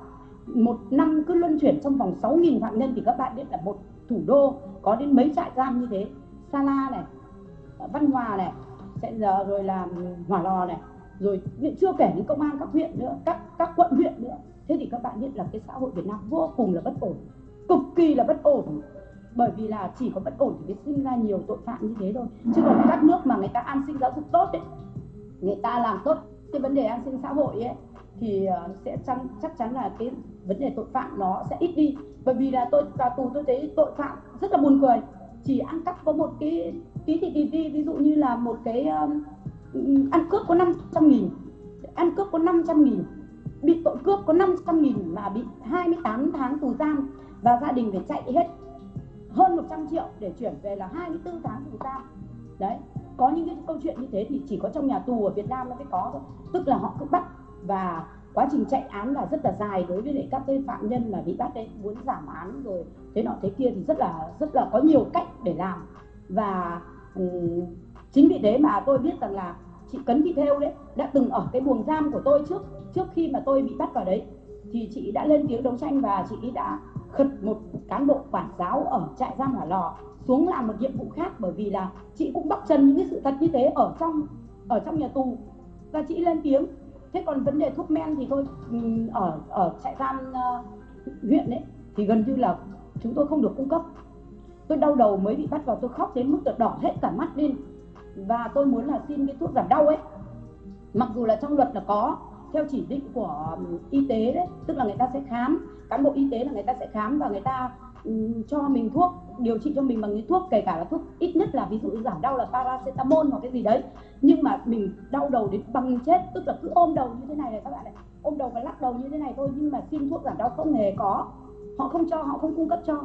Một năm cứ luân chuyển trong vòng 6.000 phạm nhân thì các bạn biết là một thủ đô có đến mấy trại giam như thế. Sala này, Văn Hòa này, sẽ giờ rồi là Hỏa Lò này, rồi chưa kể đến công an các huyện nữa, các các quận huyện nữa thế thì các bạn biết là cái xã hội Việt Nam vô cùng là bất ổn cực kỳ là bất ổn. Bởi vì là chỉ có bất ổn thì mới sinh ra nhiều tội phạm như thế thôi. Chứ còn các nước mà người ta an sinh giáo dục tốt ấy người ta làm tốt cái vấn đề an sinh xã hội ấy thì ờ, sẽ chăng, chắc chắn là cái vấn đề tội phạm nó sẽ ít đi. Bởi vì là tôi vào tù tôi thấy tội phạm rất là buồn cười. Chỉ ăn cắp có một cái tí thì đi, đi ví dụ như là một cái um, ăn cướp có 500 nghìn ăn cướp có 500 nghìn bị tội cướp có 500 nghìn mà bị 28 tháng tù giam và gia đình phải chạy hết hơn 100 triệu để chuyển về là 24 tháng tù giam. Đấy có những cái câu chuyện như thế thì chỉ có trong nhà tù ở Việt Nam nó mới có thôi. Tức là họ cứ bắt và quá trình chạy án là rất là dài đối với lại các cái phạm nhân mà bị bắt đấy muốn giảm án rồi thế nọ thế kia thì rất là rất là có nhiều cách để làm. Và um, chính vì thế mà tôi biết rằng là chị Cấn Thị Thêu đấy đã từng ở cái buồng giam của tôi trước trước khi mà tôi bị bắt vào đấy. Thì chị đã lên tiếng đấu tranh và chị đã khật một cán bộ quản giáo ở trại giam Hỏa Lò xuống làm một nhiệm vụ khác bởi vì là chị cũng bóc trần những cái sự thật như thế ở trong ở trong nhà tù. Và chị lên tiếng thế còn vấn đề thuốc men thì thôi ừ, ở ở trại giam uh, huyện đấy thì gần như là chúng tôi không được cung cấp. Tôi đau đầu mới bị bắt vào tôi khóc đến mức đỏ hết cả mắt lên và tôi muốn là xin cái thuốc giảm đau ấy. Mặc dù là trong luật là có theo chỉ định của ừ, y tế đấy tức là người ta sẽ khám cán bộ y tế là người ta sẽ khám và người ta um, cho mình thuốc điều trị cho mình bằng những thuốc kể cả là thuốc ít nhất là ví dụ giảm đau là paracetamol hoặc cái gì đấy. Nhưng mà mình đau đầu đến bằng chết tức là cứ ôm đầu như thế này này các bạn này ôm đầu và lắc đầu như thế này thôi nhưng mà xin thuốc giảm đau không hề có. Họ không cho họ không cung cấp cho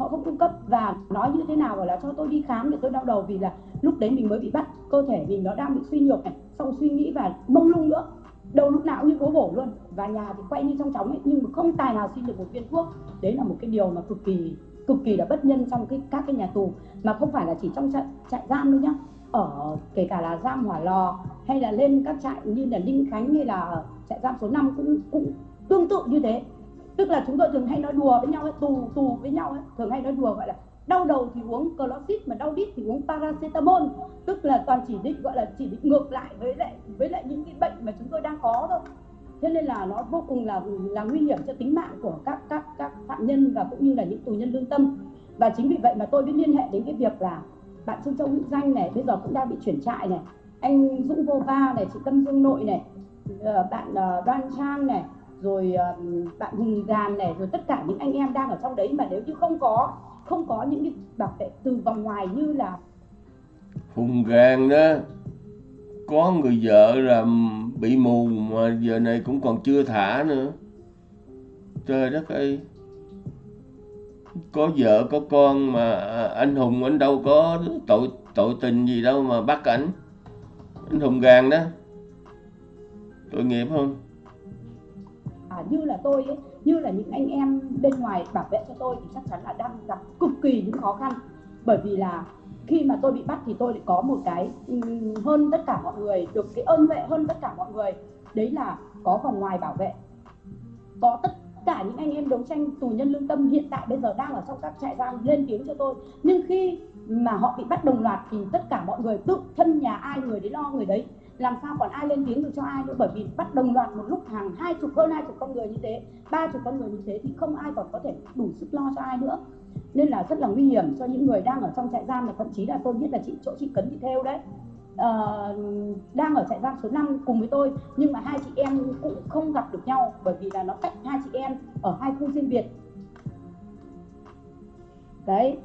họ không cung cấp và nói như thế nào bảo là cho tôi đi khám để tôi đau đầu vì là lúc đấy mình mới bị bắt cơ thể mình nó đang bị suy nhược này xong suy nghĩ và mông lung nữa đầu lúc nào như cố bổ luôn. Và nhà thì quay như trong chóng ấy nhưng mà không tài nào xin được một viên thuốc. Đấy là một cái điều mà cực kỳ cực kỳ là bất nhân trong cái các cái nhà tù mà không phải là chỉ trong trại, trại giam đâu nhá. Ở kể cả là giam hỏa lò hay là lên các trại như là linh Khánh hay là trại giam số 5 cũng cũng tương tự như thế tức là chúng tôi thường hay nói đùa với nhau ấy, tù tù với nhau ấy, thường hay nói đùa gọi là đau đầu thì uống cloxit mà đau đít thì uống paracetamol. Tức là toàn chỉ định gọi là chỉ định ngược lại với lại với lại những cái bệnh mà chúng tôi đang có thôi. Thế nên là nó vô cùng là là nguy hiểm cho tính mạng của các các các phạm nhân và cũng như là những tù nhân lương tâm. Và chính vì vậy mà tôi mới liên hệ đến cái việc là bạn Trương Châu Hữu Danh này bây giờ cũng đang bị chuyển trại này. Anh Dũng Vô Va này chị Tâm Dương Nội này ờ, bạn ờ, Đoan Trang này rồi ờ, bạn Hùng Gàn này, rồi tất cả những anh em đang ở trong đấy. Mà nếu như không có không có những cái bảo vệ từ vòng ngoài như là Hùng Gàn đó, có người vợ là bị mù mà giờ này cũng còn chưa thả nữa. Trời đất ơi. Có vợ, có con mà à, anh Hùng anh đâu có tội tội tình gì đâu mà bắt ảnh. Anh Hùng Gàn đó. Tội nghiệp không? Như là tôi ấy, như là những anh em bên ngoài bảo vệ cho tôi thì chắc chắn là đang gặp cực kỳ những khó khăn. Bởi vì là khi mà tôi bị bắt thì tôi lại có một cái hơn tất cả mọi người được cái ơn vệ hơn tất cả mọi người. Đấy là có vòng ngoài bảo vệ. Có tất cả những anh em đấu tranh tù nhân lương tâm hiện tại bây giờ đang ở trong các trại giam lên tiếng cho tôi. Nhưng khi mà họ bị bắt đồng loạt thì tất cả mọi người tự thân nhà ai người đấy lo người đấy làm sao còn ai lên tiếng được cho ai nữa? Bởi vì bắt đồng loạt một lúc hàng hai chục hơn hai chục con người như thế ba chục con người như thế thì không ai còn có thể đủ sức lo cho ai nữa. Nên là rất là nguy hiểm cho những người đang ở trong trại giam và thậm chí là tôi biết là chị chỗ chị cấn thị theo đấy. Uh, đang ở trại giam số 5 cùng với tôi nhưng mà hai chị em cũng không gặp được nhau bởi vì là nó cách hai chị em ở hai khu riêng biệt. Đấy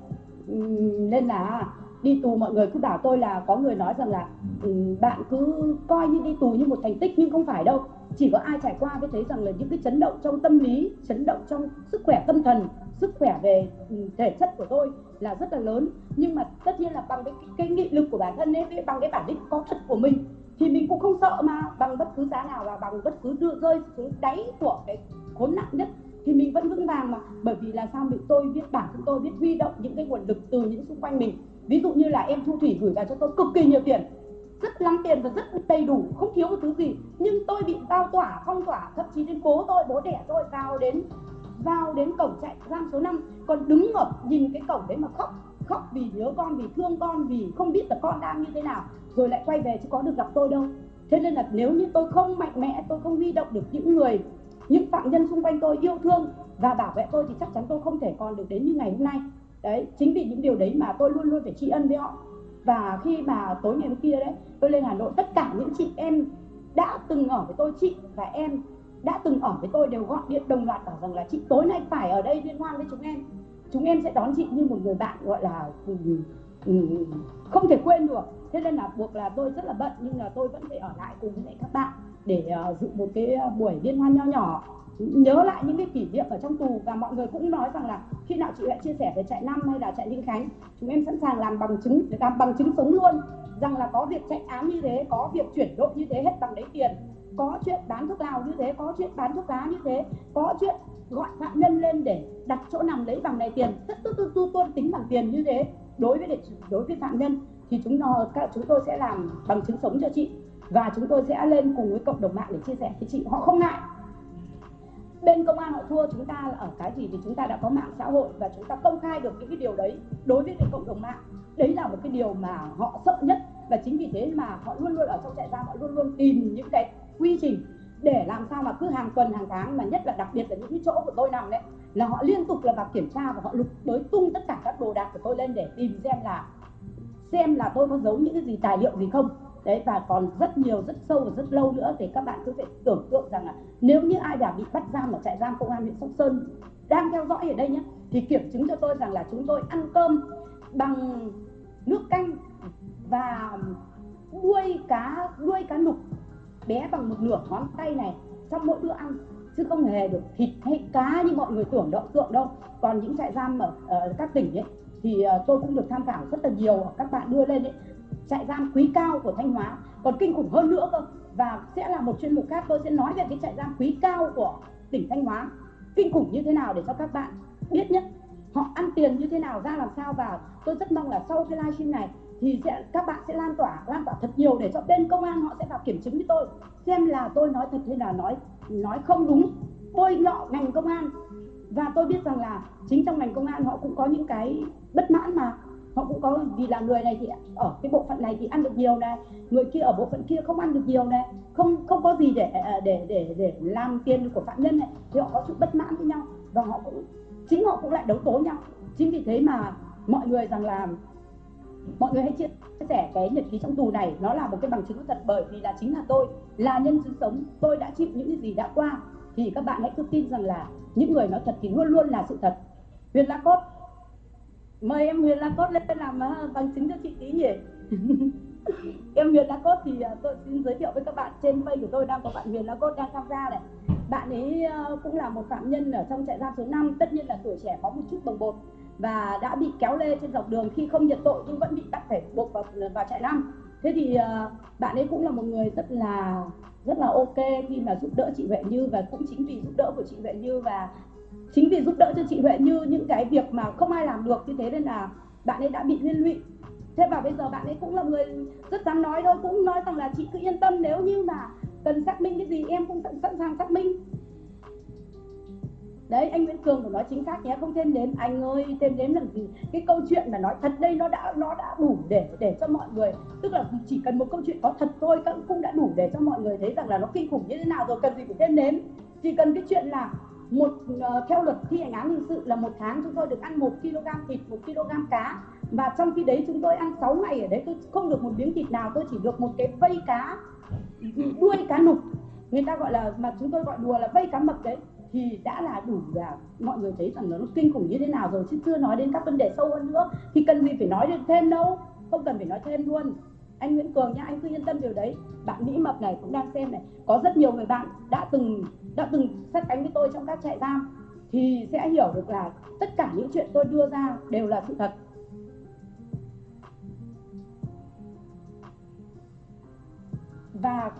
nên là đi tù mọi người cứ bảo tôi là có người nói rằng là ừ, bạn cứ coi như đi tù như một thành tích nhưng không phải đâu. Chỉ có ai trải qua mới thấy rằng là những cái chấn động trong tâm lý chấn động trong sức khỏe tâm thần sức khỏe về ừ, thể chất của tôi là rất là lớn. Nhưng mà tất nhiên là bằng cái, cái nghị lực của bản thân ấy bằng cái bản lĩnh có thật của mình thì mình cũng không sợ mà bằng bất cứ giá nào và bằng bất cứ đưa rơi xuống đáy của cái khốn nạn nhất thì mình vẫn vững vàng mà. Bởi vì là sao? Mình tôi biết bản thân tôi biết huy động những cái nguồn lực từ những xung quanh mình. Ví dụ như là em thu thủy gửi vào cho tôi cực kỳ nhiều tiền. Rất lắm tiền và rất đầy đủ, không thiếu một thứ gì. Nhưng tôi bị bao tỏa, phong tỏa, thậm chí đến bố tôi, bố đẻ tôi, vào đến vào đến cổng trại giam số 5 còn đứng ở nhìn cái cổng đấy mà khóc khóc vì nhớ con, vì thương con, vì không biết là con đang như thế nào. Rồi lại quay về chứ có được gặp tôi đâu. Thế nên là nếu như tôi không mạnh mẽ, tôi không huy động được những người những phạm nhân xung quanh tôi yêu thương và bảo vệ tôi thì chắc chắn tôi không thể còn được đến như ngày hôm nay. Đấy, chính vì những điều đấy mà tôi luôn luôn phải tri ân với họ. Và khi mà tối ngày hôm kia đấy, tôi lên hà nội, tất cả những chị em đã từng ở với tôi, chị và em đã từng ở với tôi đều gọi điện đồng loạt bảo rằng là, chị, tối nay phải ở đây liên hoan với chúng em. Chúng em sẽ đón chị như một người bạn, gọi là ừ, ừ, ừ, không thể quên được. Thế nên là buộc là tôi rất là bận, nhưng là tôi vẫn phải ở lại cùng với các bạn để ờ, dự một cái ờ, buổi liên hoan nho nhỏ. Nhớ lại những cái kỷ niệm ở trong tù và mọi người cũng nói rằng là khi nào chị lại chia sẻ về trại năm hay là trại Ninh Khánh, chúng em sẵn sàng làm bằng chứng, làm bằng chứng sống luôn. Rằng là có việc chạy án như thế, có việc chuyển đội như thế hết bằng lấy tiền. Có chuyện bán thuốc lào như thế, có chuyện bán thuốc lá như thế, có chuyện gọi phạm nhân lên để đặt chỗ nằm lấy bằng này tiền. Tất tất tất tu tôn tính bằng tiền như thế. Đối với đối với phạm nhân thì chúng nó, các chúng tôi sẽ làm bằng chứng sống cho chị và chúng tôi sẽ lên cùng với cộng đồng mạng để chia sẻ với chị họ không ngại. Bên công an họ thua, chúng ta là ở cái gì thì chúng ta đã có mạng xã hội và chúng ta công khai được những cái điều đấy đối với cái cộng đồng mạng. Đấy là một cái điều mà họ sợ nhất và chính vì thế mà họ luôn luôn ở trong trại giam, họ luôn luôn tìm những cái quy trình để làm sao mà cứ hàng tuần, hàng tháng mà nhất là đặc biệt là những cái chỗ của tôi nằm đấy, là họ liên tục là vào kiểm tra và họ lục tới tung tất cả các đồ đạc của tôi lên để tìm xem là xem là tôi có giấu những cái gì, tài liệu gì không đấy và còn rất nhiều rất sâu và rất lâu nữa thì các bạn cứ phải tưởng tượng rằng là nếu như ai đã bị bắt giam ở trại giam công an huyện sóc sơn đang theo dõi ở đây nhé thì kiểm chứng cho tôi rằng là chúng tôi ăn cơm bằng nước canh và đuôi cá đuôi cá nục bé bằng một nửa ngón tay này trong mỗi bữa ăn chứ không hề được thịt hay cá như mọi người tưởng động tượng đâu. Còn những trại giam ở, ở các tỉnh ấy thì uh, tôi cũng được tham khảo rất là nhiều. Các bạn đưa lên ấy trại giam quý cao của thanh hóa. Còn kinh khủng hơn nữa cơ. Và sẽ là một chuyên mục khác. Tôi sẽ nói về cái trại giam quý cao của tỉnh thanh hóa. Kinh khủng như thế nào để cho các bạn biết nhất? Họ ăn tiền như thế nào, ra làm sao? Và tôi rất mong là sau cái livestream này thì sẽ, các bạn sẽ lan tỏa lan tỏa thật nhiều để cho bên công an họ sẽ vào kiểm chứng với tôi. Xem là tôi nói thật hay là nói nói không đúng. Bôi nhọ ngành công an. Và tôi biết rằng là chính trong ngành công an họ cũng có những cái bất mãn mà họ cũng có vì là người này thì ở cái bộ phận này thì ăn được nhiều này, người kia ở bộ phận kia không ăn được nhiều này, không không có gì để à, à, để để để làm tiền của phạm nhân này. Thì họ có sự bất mãn với nhau và họ cũng, chính họ cũng lại đấu tố nhau. Chính vì thế mà mọi người rằng là, mọi người hãy chia sẻ cái nhật ký trong tù này. Nó là một cái bằng chứng thật bởi vì là chính là tôi, là nhân chứng sống, tôi đã chịu những cái gì đã qua. Thì các bạn hãy cứ tin rằng là những người nói thật thì luôn luôn là sự thật. Huyền la cốt mời em huyền la cốt lên làm ờ, bằng chứng cho chị tí nhỉ? Em huyền la cốt thì ờ, tôi xin giới thiệu với các bạn. Trên facebook của tôi đang có bạn huyền la cốt đang tham gia này. Bạn ấy ờ, cũng là một phạm nhân ở trong trại giam số 5 tất nhiên là tuổi trẻ có một chút bồng bột và đã bị kéo lê trên dọc đường khi không nhận tội nhưng vẫn bị bắt phải buộc vào vào trại giam. Thế thì bạn ấy cũng là một người rất là rất là ok khi mà giúp đỡ chị Huệ Như và cũng chính vì giúp đỡ của chị Huệ Như và chính vì giúp đỡ cho chị Huệ Như những cái việc mà không ai làm được, như thế nên là bạn ấy đã bị liên lụy. Thế và bây giờ bạn ấy cũng là người rất dám nói thôi, cũng nói rằng là chị cứ yên tâm, nếu như mà cần xác minh cái gì, em cũng sẵn sàng xác minh. Đấy, anh Nguyễn Cường của nói chính xác nhé, không thêm đến anh ơi, thêm đến làm gì? Cái câu chuyện mà nói thật đây, nó đã nó đã đủ để để cho mọi người, tức là chỉ cần một câu chuyện có thật thôi, cũng đã đủ để cho mọi người thấy rằng là nó kinh khủng như thế nào rồi, cần gì phải thêm đến chỉ cần cái chuyện là một ờ, theo luật thi hành án hình sự là một tháng chúng tôi được ăn một kg thịt, một kg cá. Và trong khi đấy chúng tôi ăn 6 ngày ở đấy, tôi không được một miếng thịt nào, tôi chỉ được một cái vây cá, đuôi cá nục. Người ta gọi là, mà chúng tôi gọi đùa là vây cá mập đấy. Thì đã là đủ là mọi người thấy rằng nó kinh khủng như thế nào rồi, chứ chưa nói đến các vấn đề sâu hơn nữa. Thì cần gì phải nói thêm đâu, không cần phải nói thêm luôn. Anh Nguyễn Cường nhá, anh cứ yên tâm điều đấy. Bạn Mỹ Mập này cũng đang xem này. Có rất nhiều người bạn đã từng đã từng sát cánh với tôi trong các trại giam thì sẽ hiểu được là tất cả những chuyện tôi đưa ra đều là sự thật. Và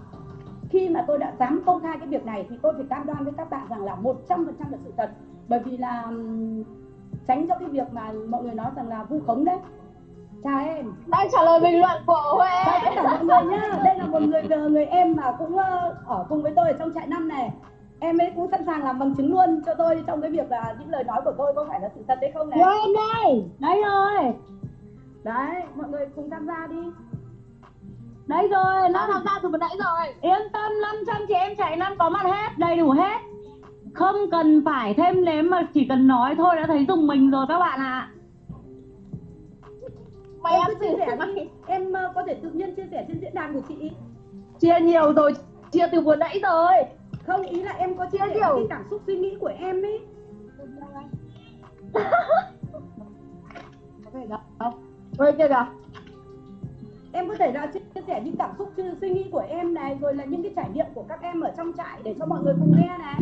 khi mà tôi đã dám công khai cái việc này thì tôi phải cam đoan với các bạn rằng là 100% là sự thật. Bởi vì là tránh cho cái việc mà mọi người nói rằng là vu khống đấy. Chào em. Đang trả lời bình luận của Huệ. Chào tất cả mọi người nhá. Đây là một người người em mà cũng ờ, ở cùng với tôi ở trong trại năm này em ấy cũng sẵn sàng làm bằng chứng luôn cho tôi trong cái việc là những lời nói của tôi có phải là sự thật hay không này. Em đây. Đấy rồi. Đấy mọi người cùng tham gia đi. Đấy rồi nó tham gia từ vừa nãy rồi. Yên tâm 500 chị em chạy năm có mặt hết đầy đủ hết. Không cần phải thêm nếm mà chỉ cần nói thôi đã thấy dùng mình rồi các bạn ạ. À. Mày em chia sẻ đi. em uh, có thể tự nhiên chia sẻ trên diễn đàn của chị. Chia nhiều rồi chia từ vừa nãy rồi không ý là em có chia sẻ cái cảm xúc suy nghĩ của em ấy. Kìa kìa em có thể là chia sẻ những cảm xúc suy nghĩ của em này rồi là những cái trải nghiệm của các em ở trong trại để cho mọi người cùng nghe này.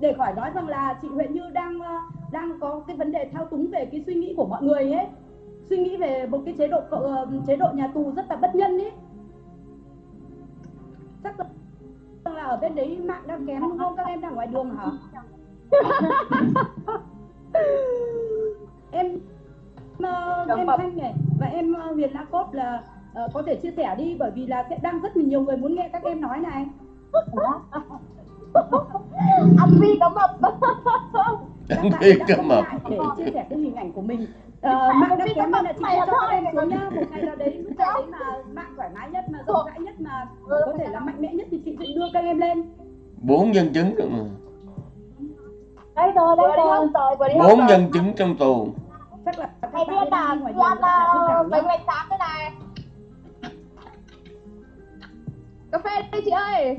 Để khỏi nói rằng là chị Huệ Như đang ờ, đang có cái vấn đề thao túng về cái suy nghĩ của mọi người ấy. Suy nghĩ về một cái chế độ ờ, chế độ nhà tù rất là bất nhân ấy. Chắc là ở bên đấy mạng đang kém đúng không? Các em đang ngoài đường hả? Em uh, em thanh này và em uh, huyền la cốt là uh, có thể chia sẻ đi bởi vì là sẽ đang rất là nhiều người muốn nghe các em nói này. Ăn vi có mập. Ăn vi có mập. để chia sẻ cái hình ảnh của mình Uh, mạng đã kém là chị cho các em xuống nhá một ngày nào đấy lúc nào đấy mà mạng thoải mái nhất mà rộng rãi nhất mà có thể là mạnh mẽ nhất thì chị sẽ đưa các em lên. Bốn nhân chứng rồi mà. Đây rồi đây rồi. bốn nhân chứng trong tù. Chắc là các bạn biết là ngoài đường là nhá. bánh tám thế này. Cà phê đi chị ơi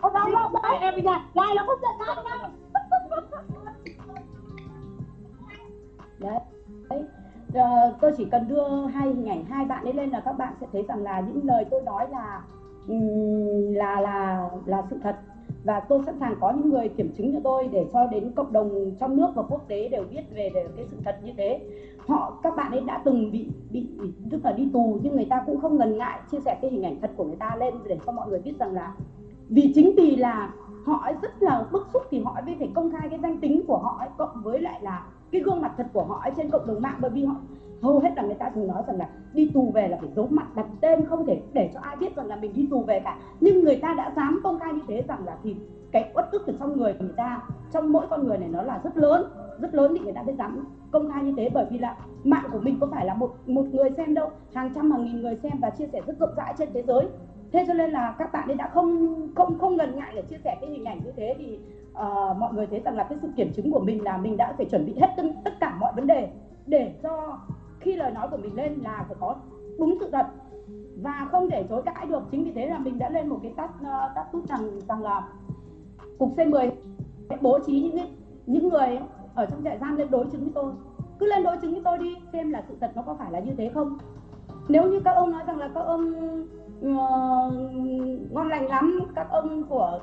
Ô đâu đâu đấy em bây giờ Này nó không giận Lan đâu đấy. Đấy tôi chỉ cần đưa hai hình ảnh hai bạn ấy lên là các bạn sẽ thấy rằng là những lời tôi nói là là là là sự thật. Và tôi sẵn sàng có những người kiểm chứng cho tôi để cho đến cộng đồng trong nước và quốc tế đều biết về, cái sự thật như thế. Họ các bạn ấy đã từng bị bị- tức là đi tù nhưng người ta cũng không ngần ngại chia sẻ cái hình ảnh thật của người ta lên để cho mọi người biết rằng là vì chính vì là họ rất là bức xúc thì họ mới phải công khai cái danh tính của họ ấy, cộng với lại là cái gương mặt thật của họ ấy trên cộng đồng mạng. Bởi vì họ hầu hết là người ta thường nói rằng là đi tù về là phải giấu mặt đặt tên không thể để cho ai biết rằng là mình đi tù về cả. Nhưng người ta đã dám công khai như thế rằng là thì cái uất ức ở trong người của người ta trong mỗi con người này nó là rất lớn rất lớn thì người ta mới dám công khai như thế. Bởi vì là mạng của mình có phải là một một người xem đâu hàng trăm hàng nghìn người xem và chia sẻ rất rộng rãi trên thế giới thế cho nên là các bạn ấy đã không không không ngần ngại để chia sẻ cái hình ảnh như thế thì uh, mọi người thấy rằng là cái sự kiểm chứng của mình là mình đã phải chuẩn bị hết tất, tất cả mọi vấn đề để cho khi lời nói của mình lên là phải có đúng sự thật và không thể chối cãi được. Chính vì thế là mình đã lên một cái tắt tắt tút rằng rằng là cục C10 bố trí những những người ở trong trại giam lên đối chứng với tôi. Cứ lên đối chứng với tôi đi xem là sự thật nó có phải là như thế không. Nếu như các ông nói rằng là các ông uh, ngon lành lắm các ông của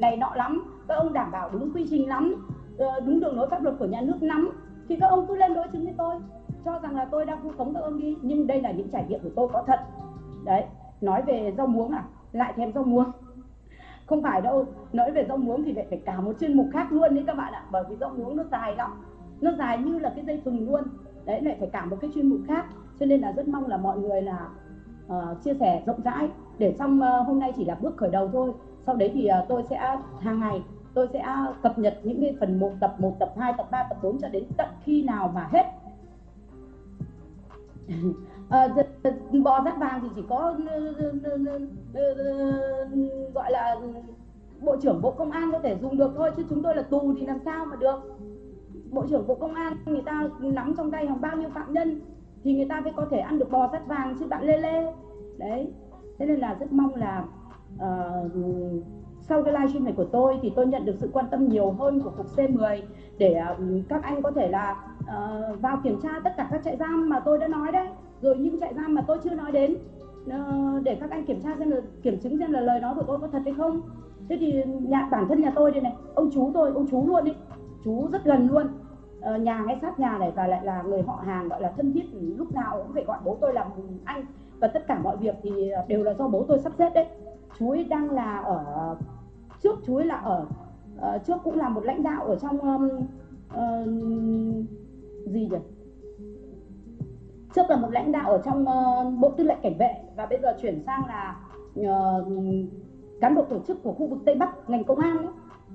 này nọ lắm các ông đảm bảo đúng quy trình lắm uh, đúng đường lối pháp luật của nhà nước lắm. Thì các ông cứ lên đối chứng với tôi cho rằng là tôi đang vu khống các ông đi nhưng đây là những trải nghiệm của tôi có thật. Đấy nói về rau muống à? Lại thèm rau muống. Không phải đâu nói về rau muống thì lại phải cả một chuyên mục khác luôn đấy các bạn ạ bởi vì rau muống nó dài lắm nó dài như là cái dây thừng luôn. Đấy lại phải cả một cái chuyên mục khác cho nên là rất mong là mọi người là uh, chia sẻ rộng rãi. Để xong uh, hôm nay chỉ là bước khởi đầu thôi. Sau đấy thì uh, tôi sẽ hàng ngày tôi sẽ cập nhật những cái phần 1 tập 1 tập 2 tập 3 tập 4 cho đến tận khi nào mà hết. Ờ, bò rát vàng thì chỉ có gọi là bộ trưởng bộ công an có thể dùng được thôi chứ chúng tôi là tù thì làm sao mà được. Bộ trưởng bộ công an người ta nắm trong tay hàng bao nhiêu phạm nhân thì người ta mới có thể ăn được bò sắt vàng chứ bạn lê lê. Đấy. Thế nên là rất mong là uh, sau cái livestream này của tôi thì tôi nhận được sự quan tâm nhiều hơn của cục C10 để uh, các anh có thể là uh, vào kiểm tra tất cả các trại giam mà tôi đã nói đấy. Rồi những trại giam mà tôi chưa nói đến uh, để các anh kiểm tra xem là kiểm chứng xem là lời nói của tôi có thật hay không. Thế thì nhà bản thân nhà tôi đây này ông chú tôi ông chú luôn đấy chú rất gần luôn. Ờ, nhà ngay sát nhà này và lại là người họ hàng gọi là thân thiết ừ, lúc nào cũng phải gọi bố tôi là anh. Và tất cả mọi việc thì ờ, đều là do bố tôi sắp xếp đấy. Chú ấy đang là ở trước chú ấy là ở uh, trước cũng là một lãnh đạo ở trong um, uh, gì nhỉ? Trước là một lãnh đạo ở trong uh, bộ tư lệnh cảnh vệ và bây giờ chuyển sang là uh, cán bộ tổ chức của khu vực tây bắc ngành công an ấy.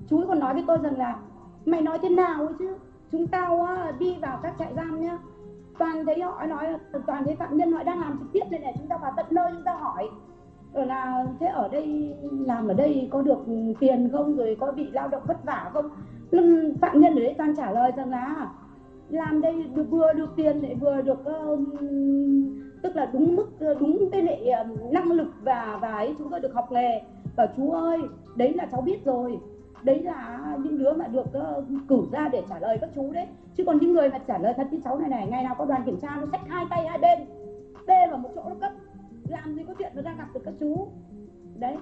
chú ấy còn nói với tôi rằng là mày nói thế nào ấy chứ? Chúng tao ờ, đi vào các trại giam nhá. Toàn thấy họ nói toàn thấy phạm nhân họ đang làm trực tiếp đây này chúng ta vào tận nơi chúng ta hỏi. Rồi là thế ở đây làm ở đây có được tiền không? Rồi có bị lao động vất vả không? Phạm nhân ở đấy toàn trả lời rằng là à, làm đây được vừa được tiền lại vừa được ờ, tức là đúng mức đúng cái lệ năng lực và và ấy chúng tôi được học nghề. Và chú ơi đấy là cháu biết rồi đấy là những đứa mà được uh, cử ra để trả lời các chú đấy. Chứ còn những người mà trả lời thật như cháu này này ngày nào có đoàn kiểm tra nó xách hai tay hai bên bê vào một chỗ nó cấp. Làm gì có chuyện nó ra gặp được các chú. Đấy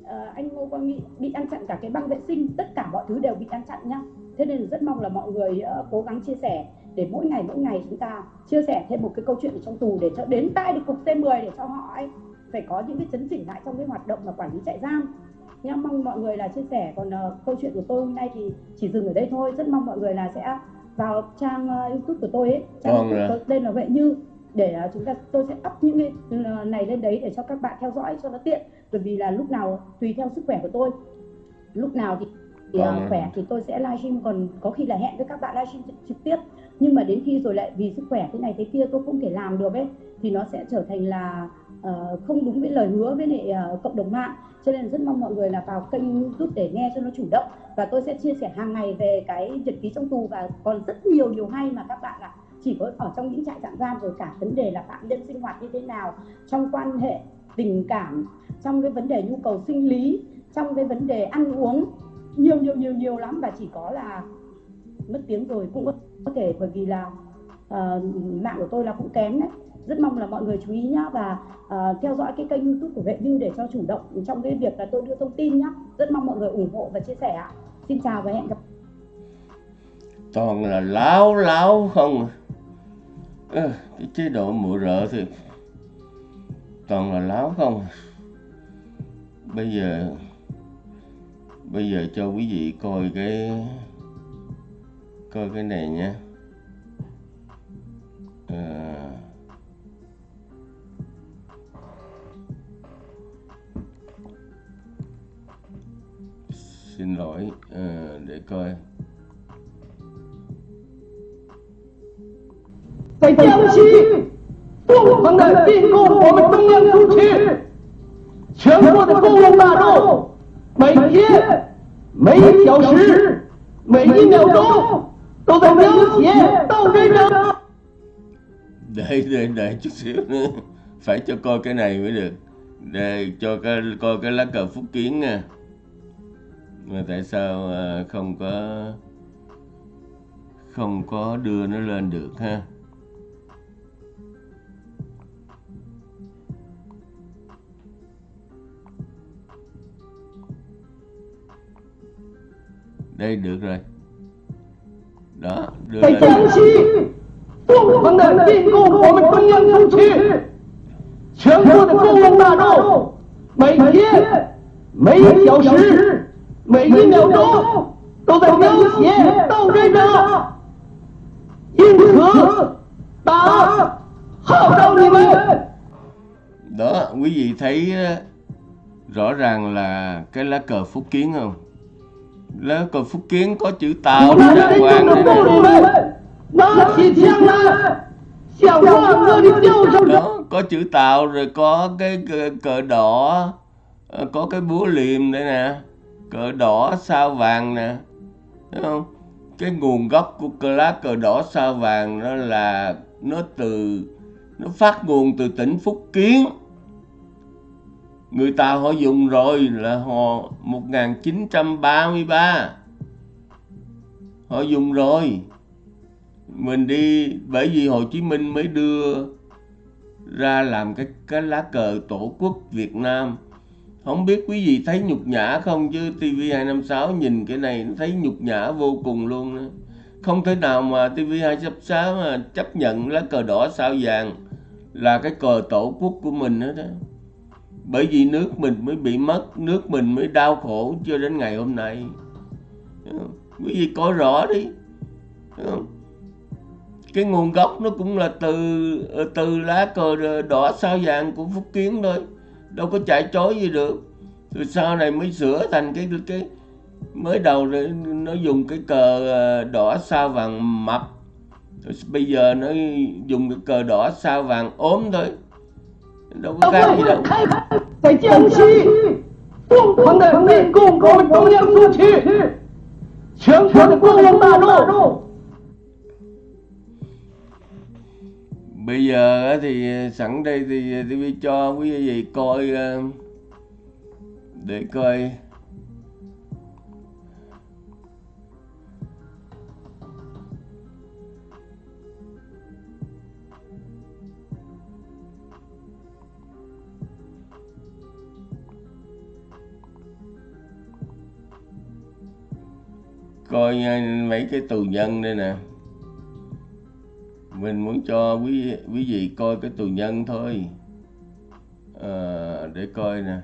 uh, anh Ngô Quang Nghị bị ăn chặn cả cái băng vệ sinh tất cả mọi thứ đều bị ăn chặn nhá. Thế nên rất mong là mọi người uh, cố gắng chia sẻ để mỗi ngày mỗi ngày chúng ta chia sẻ thêm một cái câu chuyện ở trong tù để cho đến tay được cục C10 để cho họ ấy phải có những cái chấn chỉnh lại trong cái hoạt động và quản lý trại giam nha mong mọi người là chia sẻ. Còn uh, câu chuyện của tôi hôm nay thì chỉ dừng ở đây thôi. Rất mong mọi người là sẽ vào trang uh, youtube của tôi ấy trang Vâng youtube tôi tên là vệ như để uh, chúng ta tôi sẽ up những cái uh, này lên đấy để cho các bạn theo dõi cho nó tiện. Bởi vì là lúc nào tùy theo sức khỏe của tôi. Lúc nào thì, thì uh, Vâng khỏe thì tôi sẽ livestream. Còn có khi là hẹn với các bạn livestream trực, tiếp. Nhưng mà đến khi rồi lại vì sức khỏe thế này thế kia tôi không thể làm được ấy thì nó sẽ trở thành là ờ, không đúng với lời hứa với lại ờ, cộng đồng mạng cho nên rất mong mọi người là vào kênh youtube để nghe cho nó chủ động. Và tôi sẽ chia sẻ hàng ngày về cái nhật ký trong tù. Và còn rất nhiều điều hay mà các bạn ạ. Chỉ có ở trong những trại tạm giam rồi cả vấn đề là phạm nhân sinh hoạt như thế nào trong quan hệ tình cảm trong cái vấn đề nhu cầu sinh lý trong cái vấn đề ăn uống. Nhiều nhiều nhiều nhiều lắm. Và chỉ có là mất tiếng rồi cũng có thể bởi vì là uh, mạng của tôi là cũng kém đấy rất mong là mọi người chú ý nhá và uh, theo dõi cái kênh youtube của vệ như để cho chủ động trong cái việc là tôi đưa thông tin nhá. Rất mong mọi người ủng hộ và chia sẻ ạ. Xin chào và hẹn gặp toàn là láo láo không à. Cái chế độ mụ rợ thì toàn là láo không à. bây giờ bây giờ cho quý vị coi cái coi cái này nha Ờ, xin lỗi ờ, để coi 在江西疯狂的进攻我们中央苏区，全国的公众大众每天、每小时、每一秒钟都在流血斗争着。 để để để chút xíu nữa phải cho coi cái này mới được để cho cái coi cái lá cờ phúc kiến nha mà tại sao ờ, không có không có đưa nó lên được ha? Đây được rồi. Đó đưa Thầy lên. Vấn đề kinh của mình không nhân không chi? Chiến lược của chúng ta đâu. Mấy thiên mấy giáo sư 每天、每小时、每一秒钟都在流血斗争着。因此，党号召你们。 đó quý vị thấy á, rõ ràng là cái lá cờ phúc kiến không lá cờ phúc kiến có chữ tàu 我们 đàng 人 hoàng 民的 đây 妇女 nè 们，拿起枪来，向万恶的右手 đó có chữ tàu rồi có cái cờ, cờ đỏ ờ, có cái búa liềm đây nè cờ đỏ sao vàng nè, thấy không? Cái nguồn gốc của cờ lá cờ đỏ sao vàng nó là nó từ, nó phát nguồn từ tỉnh Phúc Kiến. Người ta họ dùng rồi là họ 1933 họ dùng rồi. Mình đi, bởi vì Hồ Chí Minh mới đưa ra làm cái cái lá cờ tổ quốc Việt Nam không biết quý vị thấy nhục nhã không? Chứ TV256 nhìn cái này thấy nhục nhã vô cùng luôn đó. không thể nào mà TV256 mà chấp nhận lá cờ đỏ sao vàng là cái cờ tổ quốc của mình hết đó bởi vì nước mình mới bị mất, nước mình mới đau khổ cho đến ngày hôm nay. Quý vị coi rõ đi. Cái nguồn gốc nó cũng là từ từ lá cờ đỏ sao vàng của Phúc Kiến thôi đâu có chạy chối gì được. Rồi sau này mới sửa thành cái cái mới đầu nó dùng cái cờ ờ, đỏ sao vàng mập. Rồi bây giờ nó dùng cái cờ đỏ sao vàng ốm thôi. Đâu có khác gì đâu. Phải chiến sĩ cùng cùng cùng cùng cùng cùng cùng cùng cùng cùng cùng cùng bây giờ thì ờ, sẵn đây thì ờ, TV cho quý vị coi ờ, để coi. Coi mấy cái tù nhân đây nè mình muốn cho quý quý vị coi cái tù nhân thôi. À, để coi nè.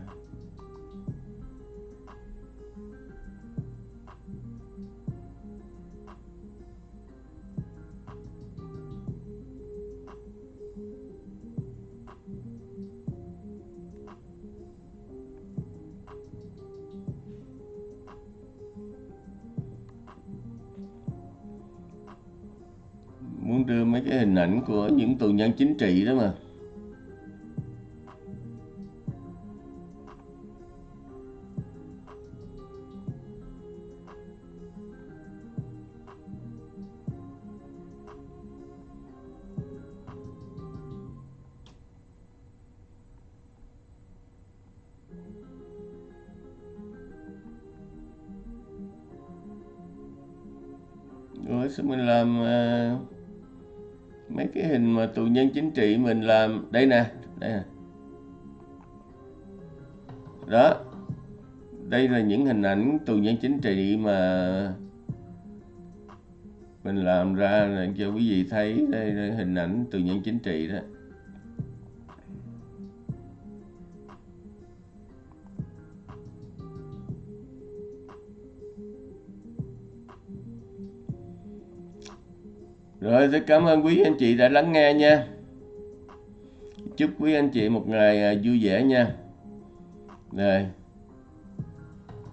Đưa mấy cái hình ảnh của những tù nhân chính trị đó mà. Rồi sao mình làm à, mấy cái hình mà tù nhân chính trị mình làm. Đây nè đây nè. Đó. Đây là những hình ảnh tù nhân chính trị mà mình làm ra. Là cho quý vị thấy, đây là hình ảnh tù nhân chính trị đó. Rồi, rất cảm ơn quý anh chị đã lắng nghe nha. Chúc quý anh chị một ngày à, vui vẻ nha. Rồi.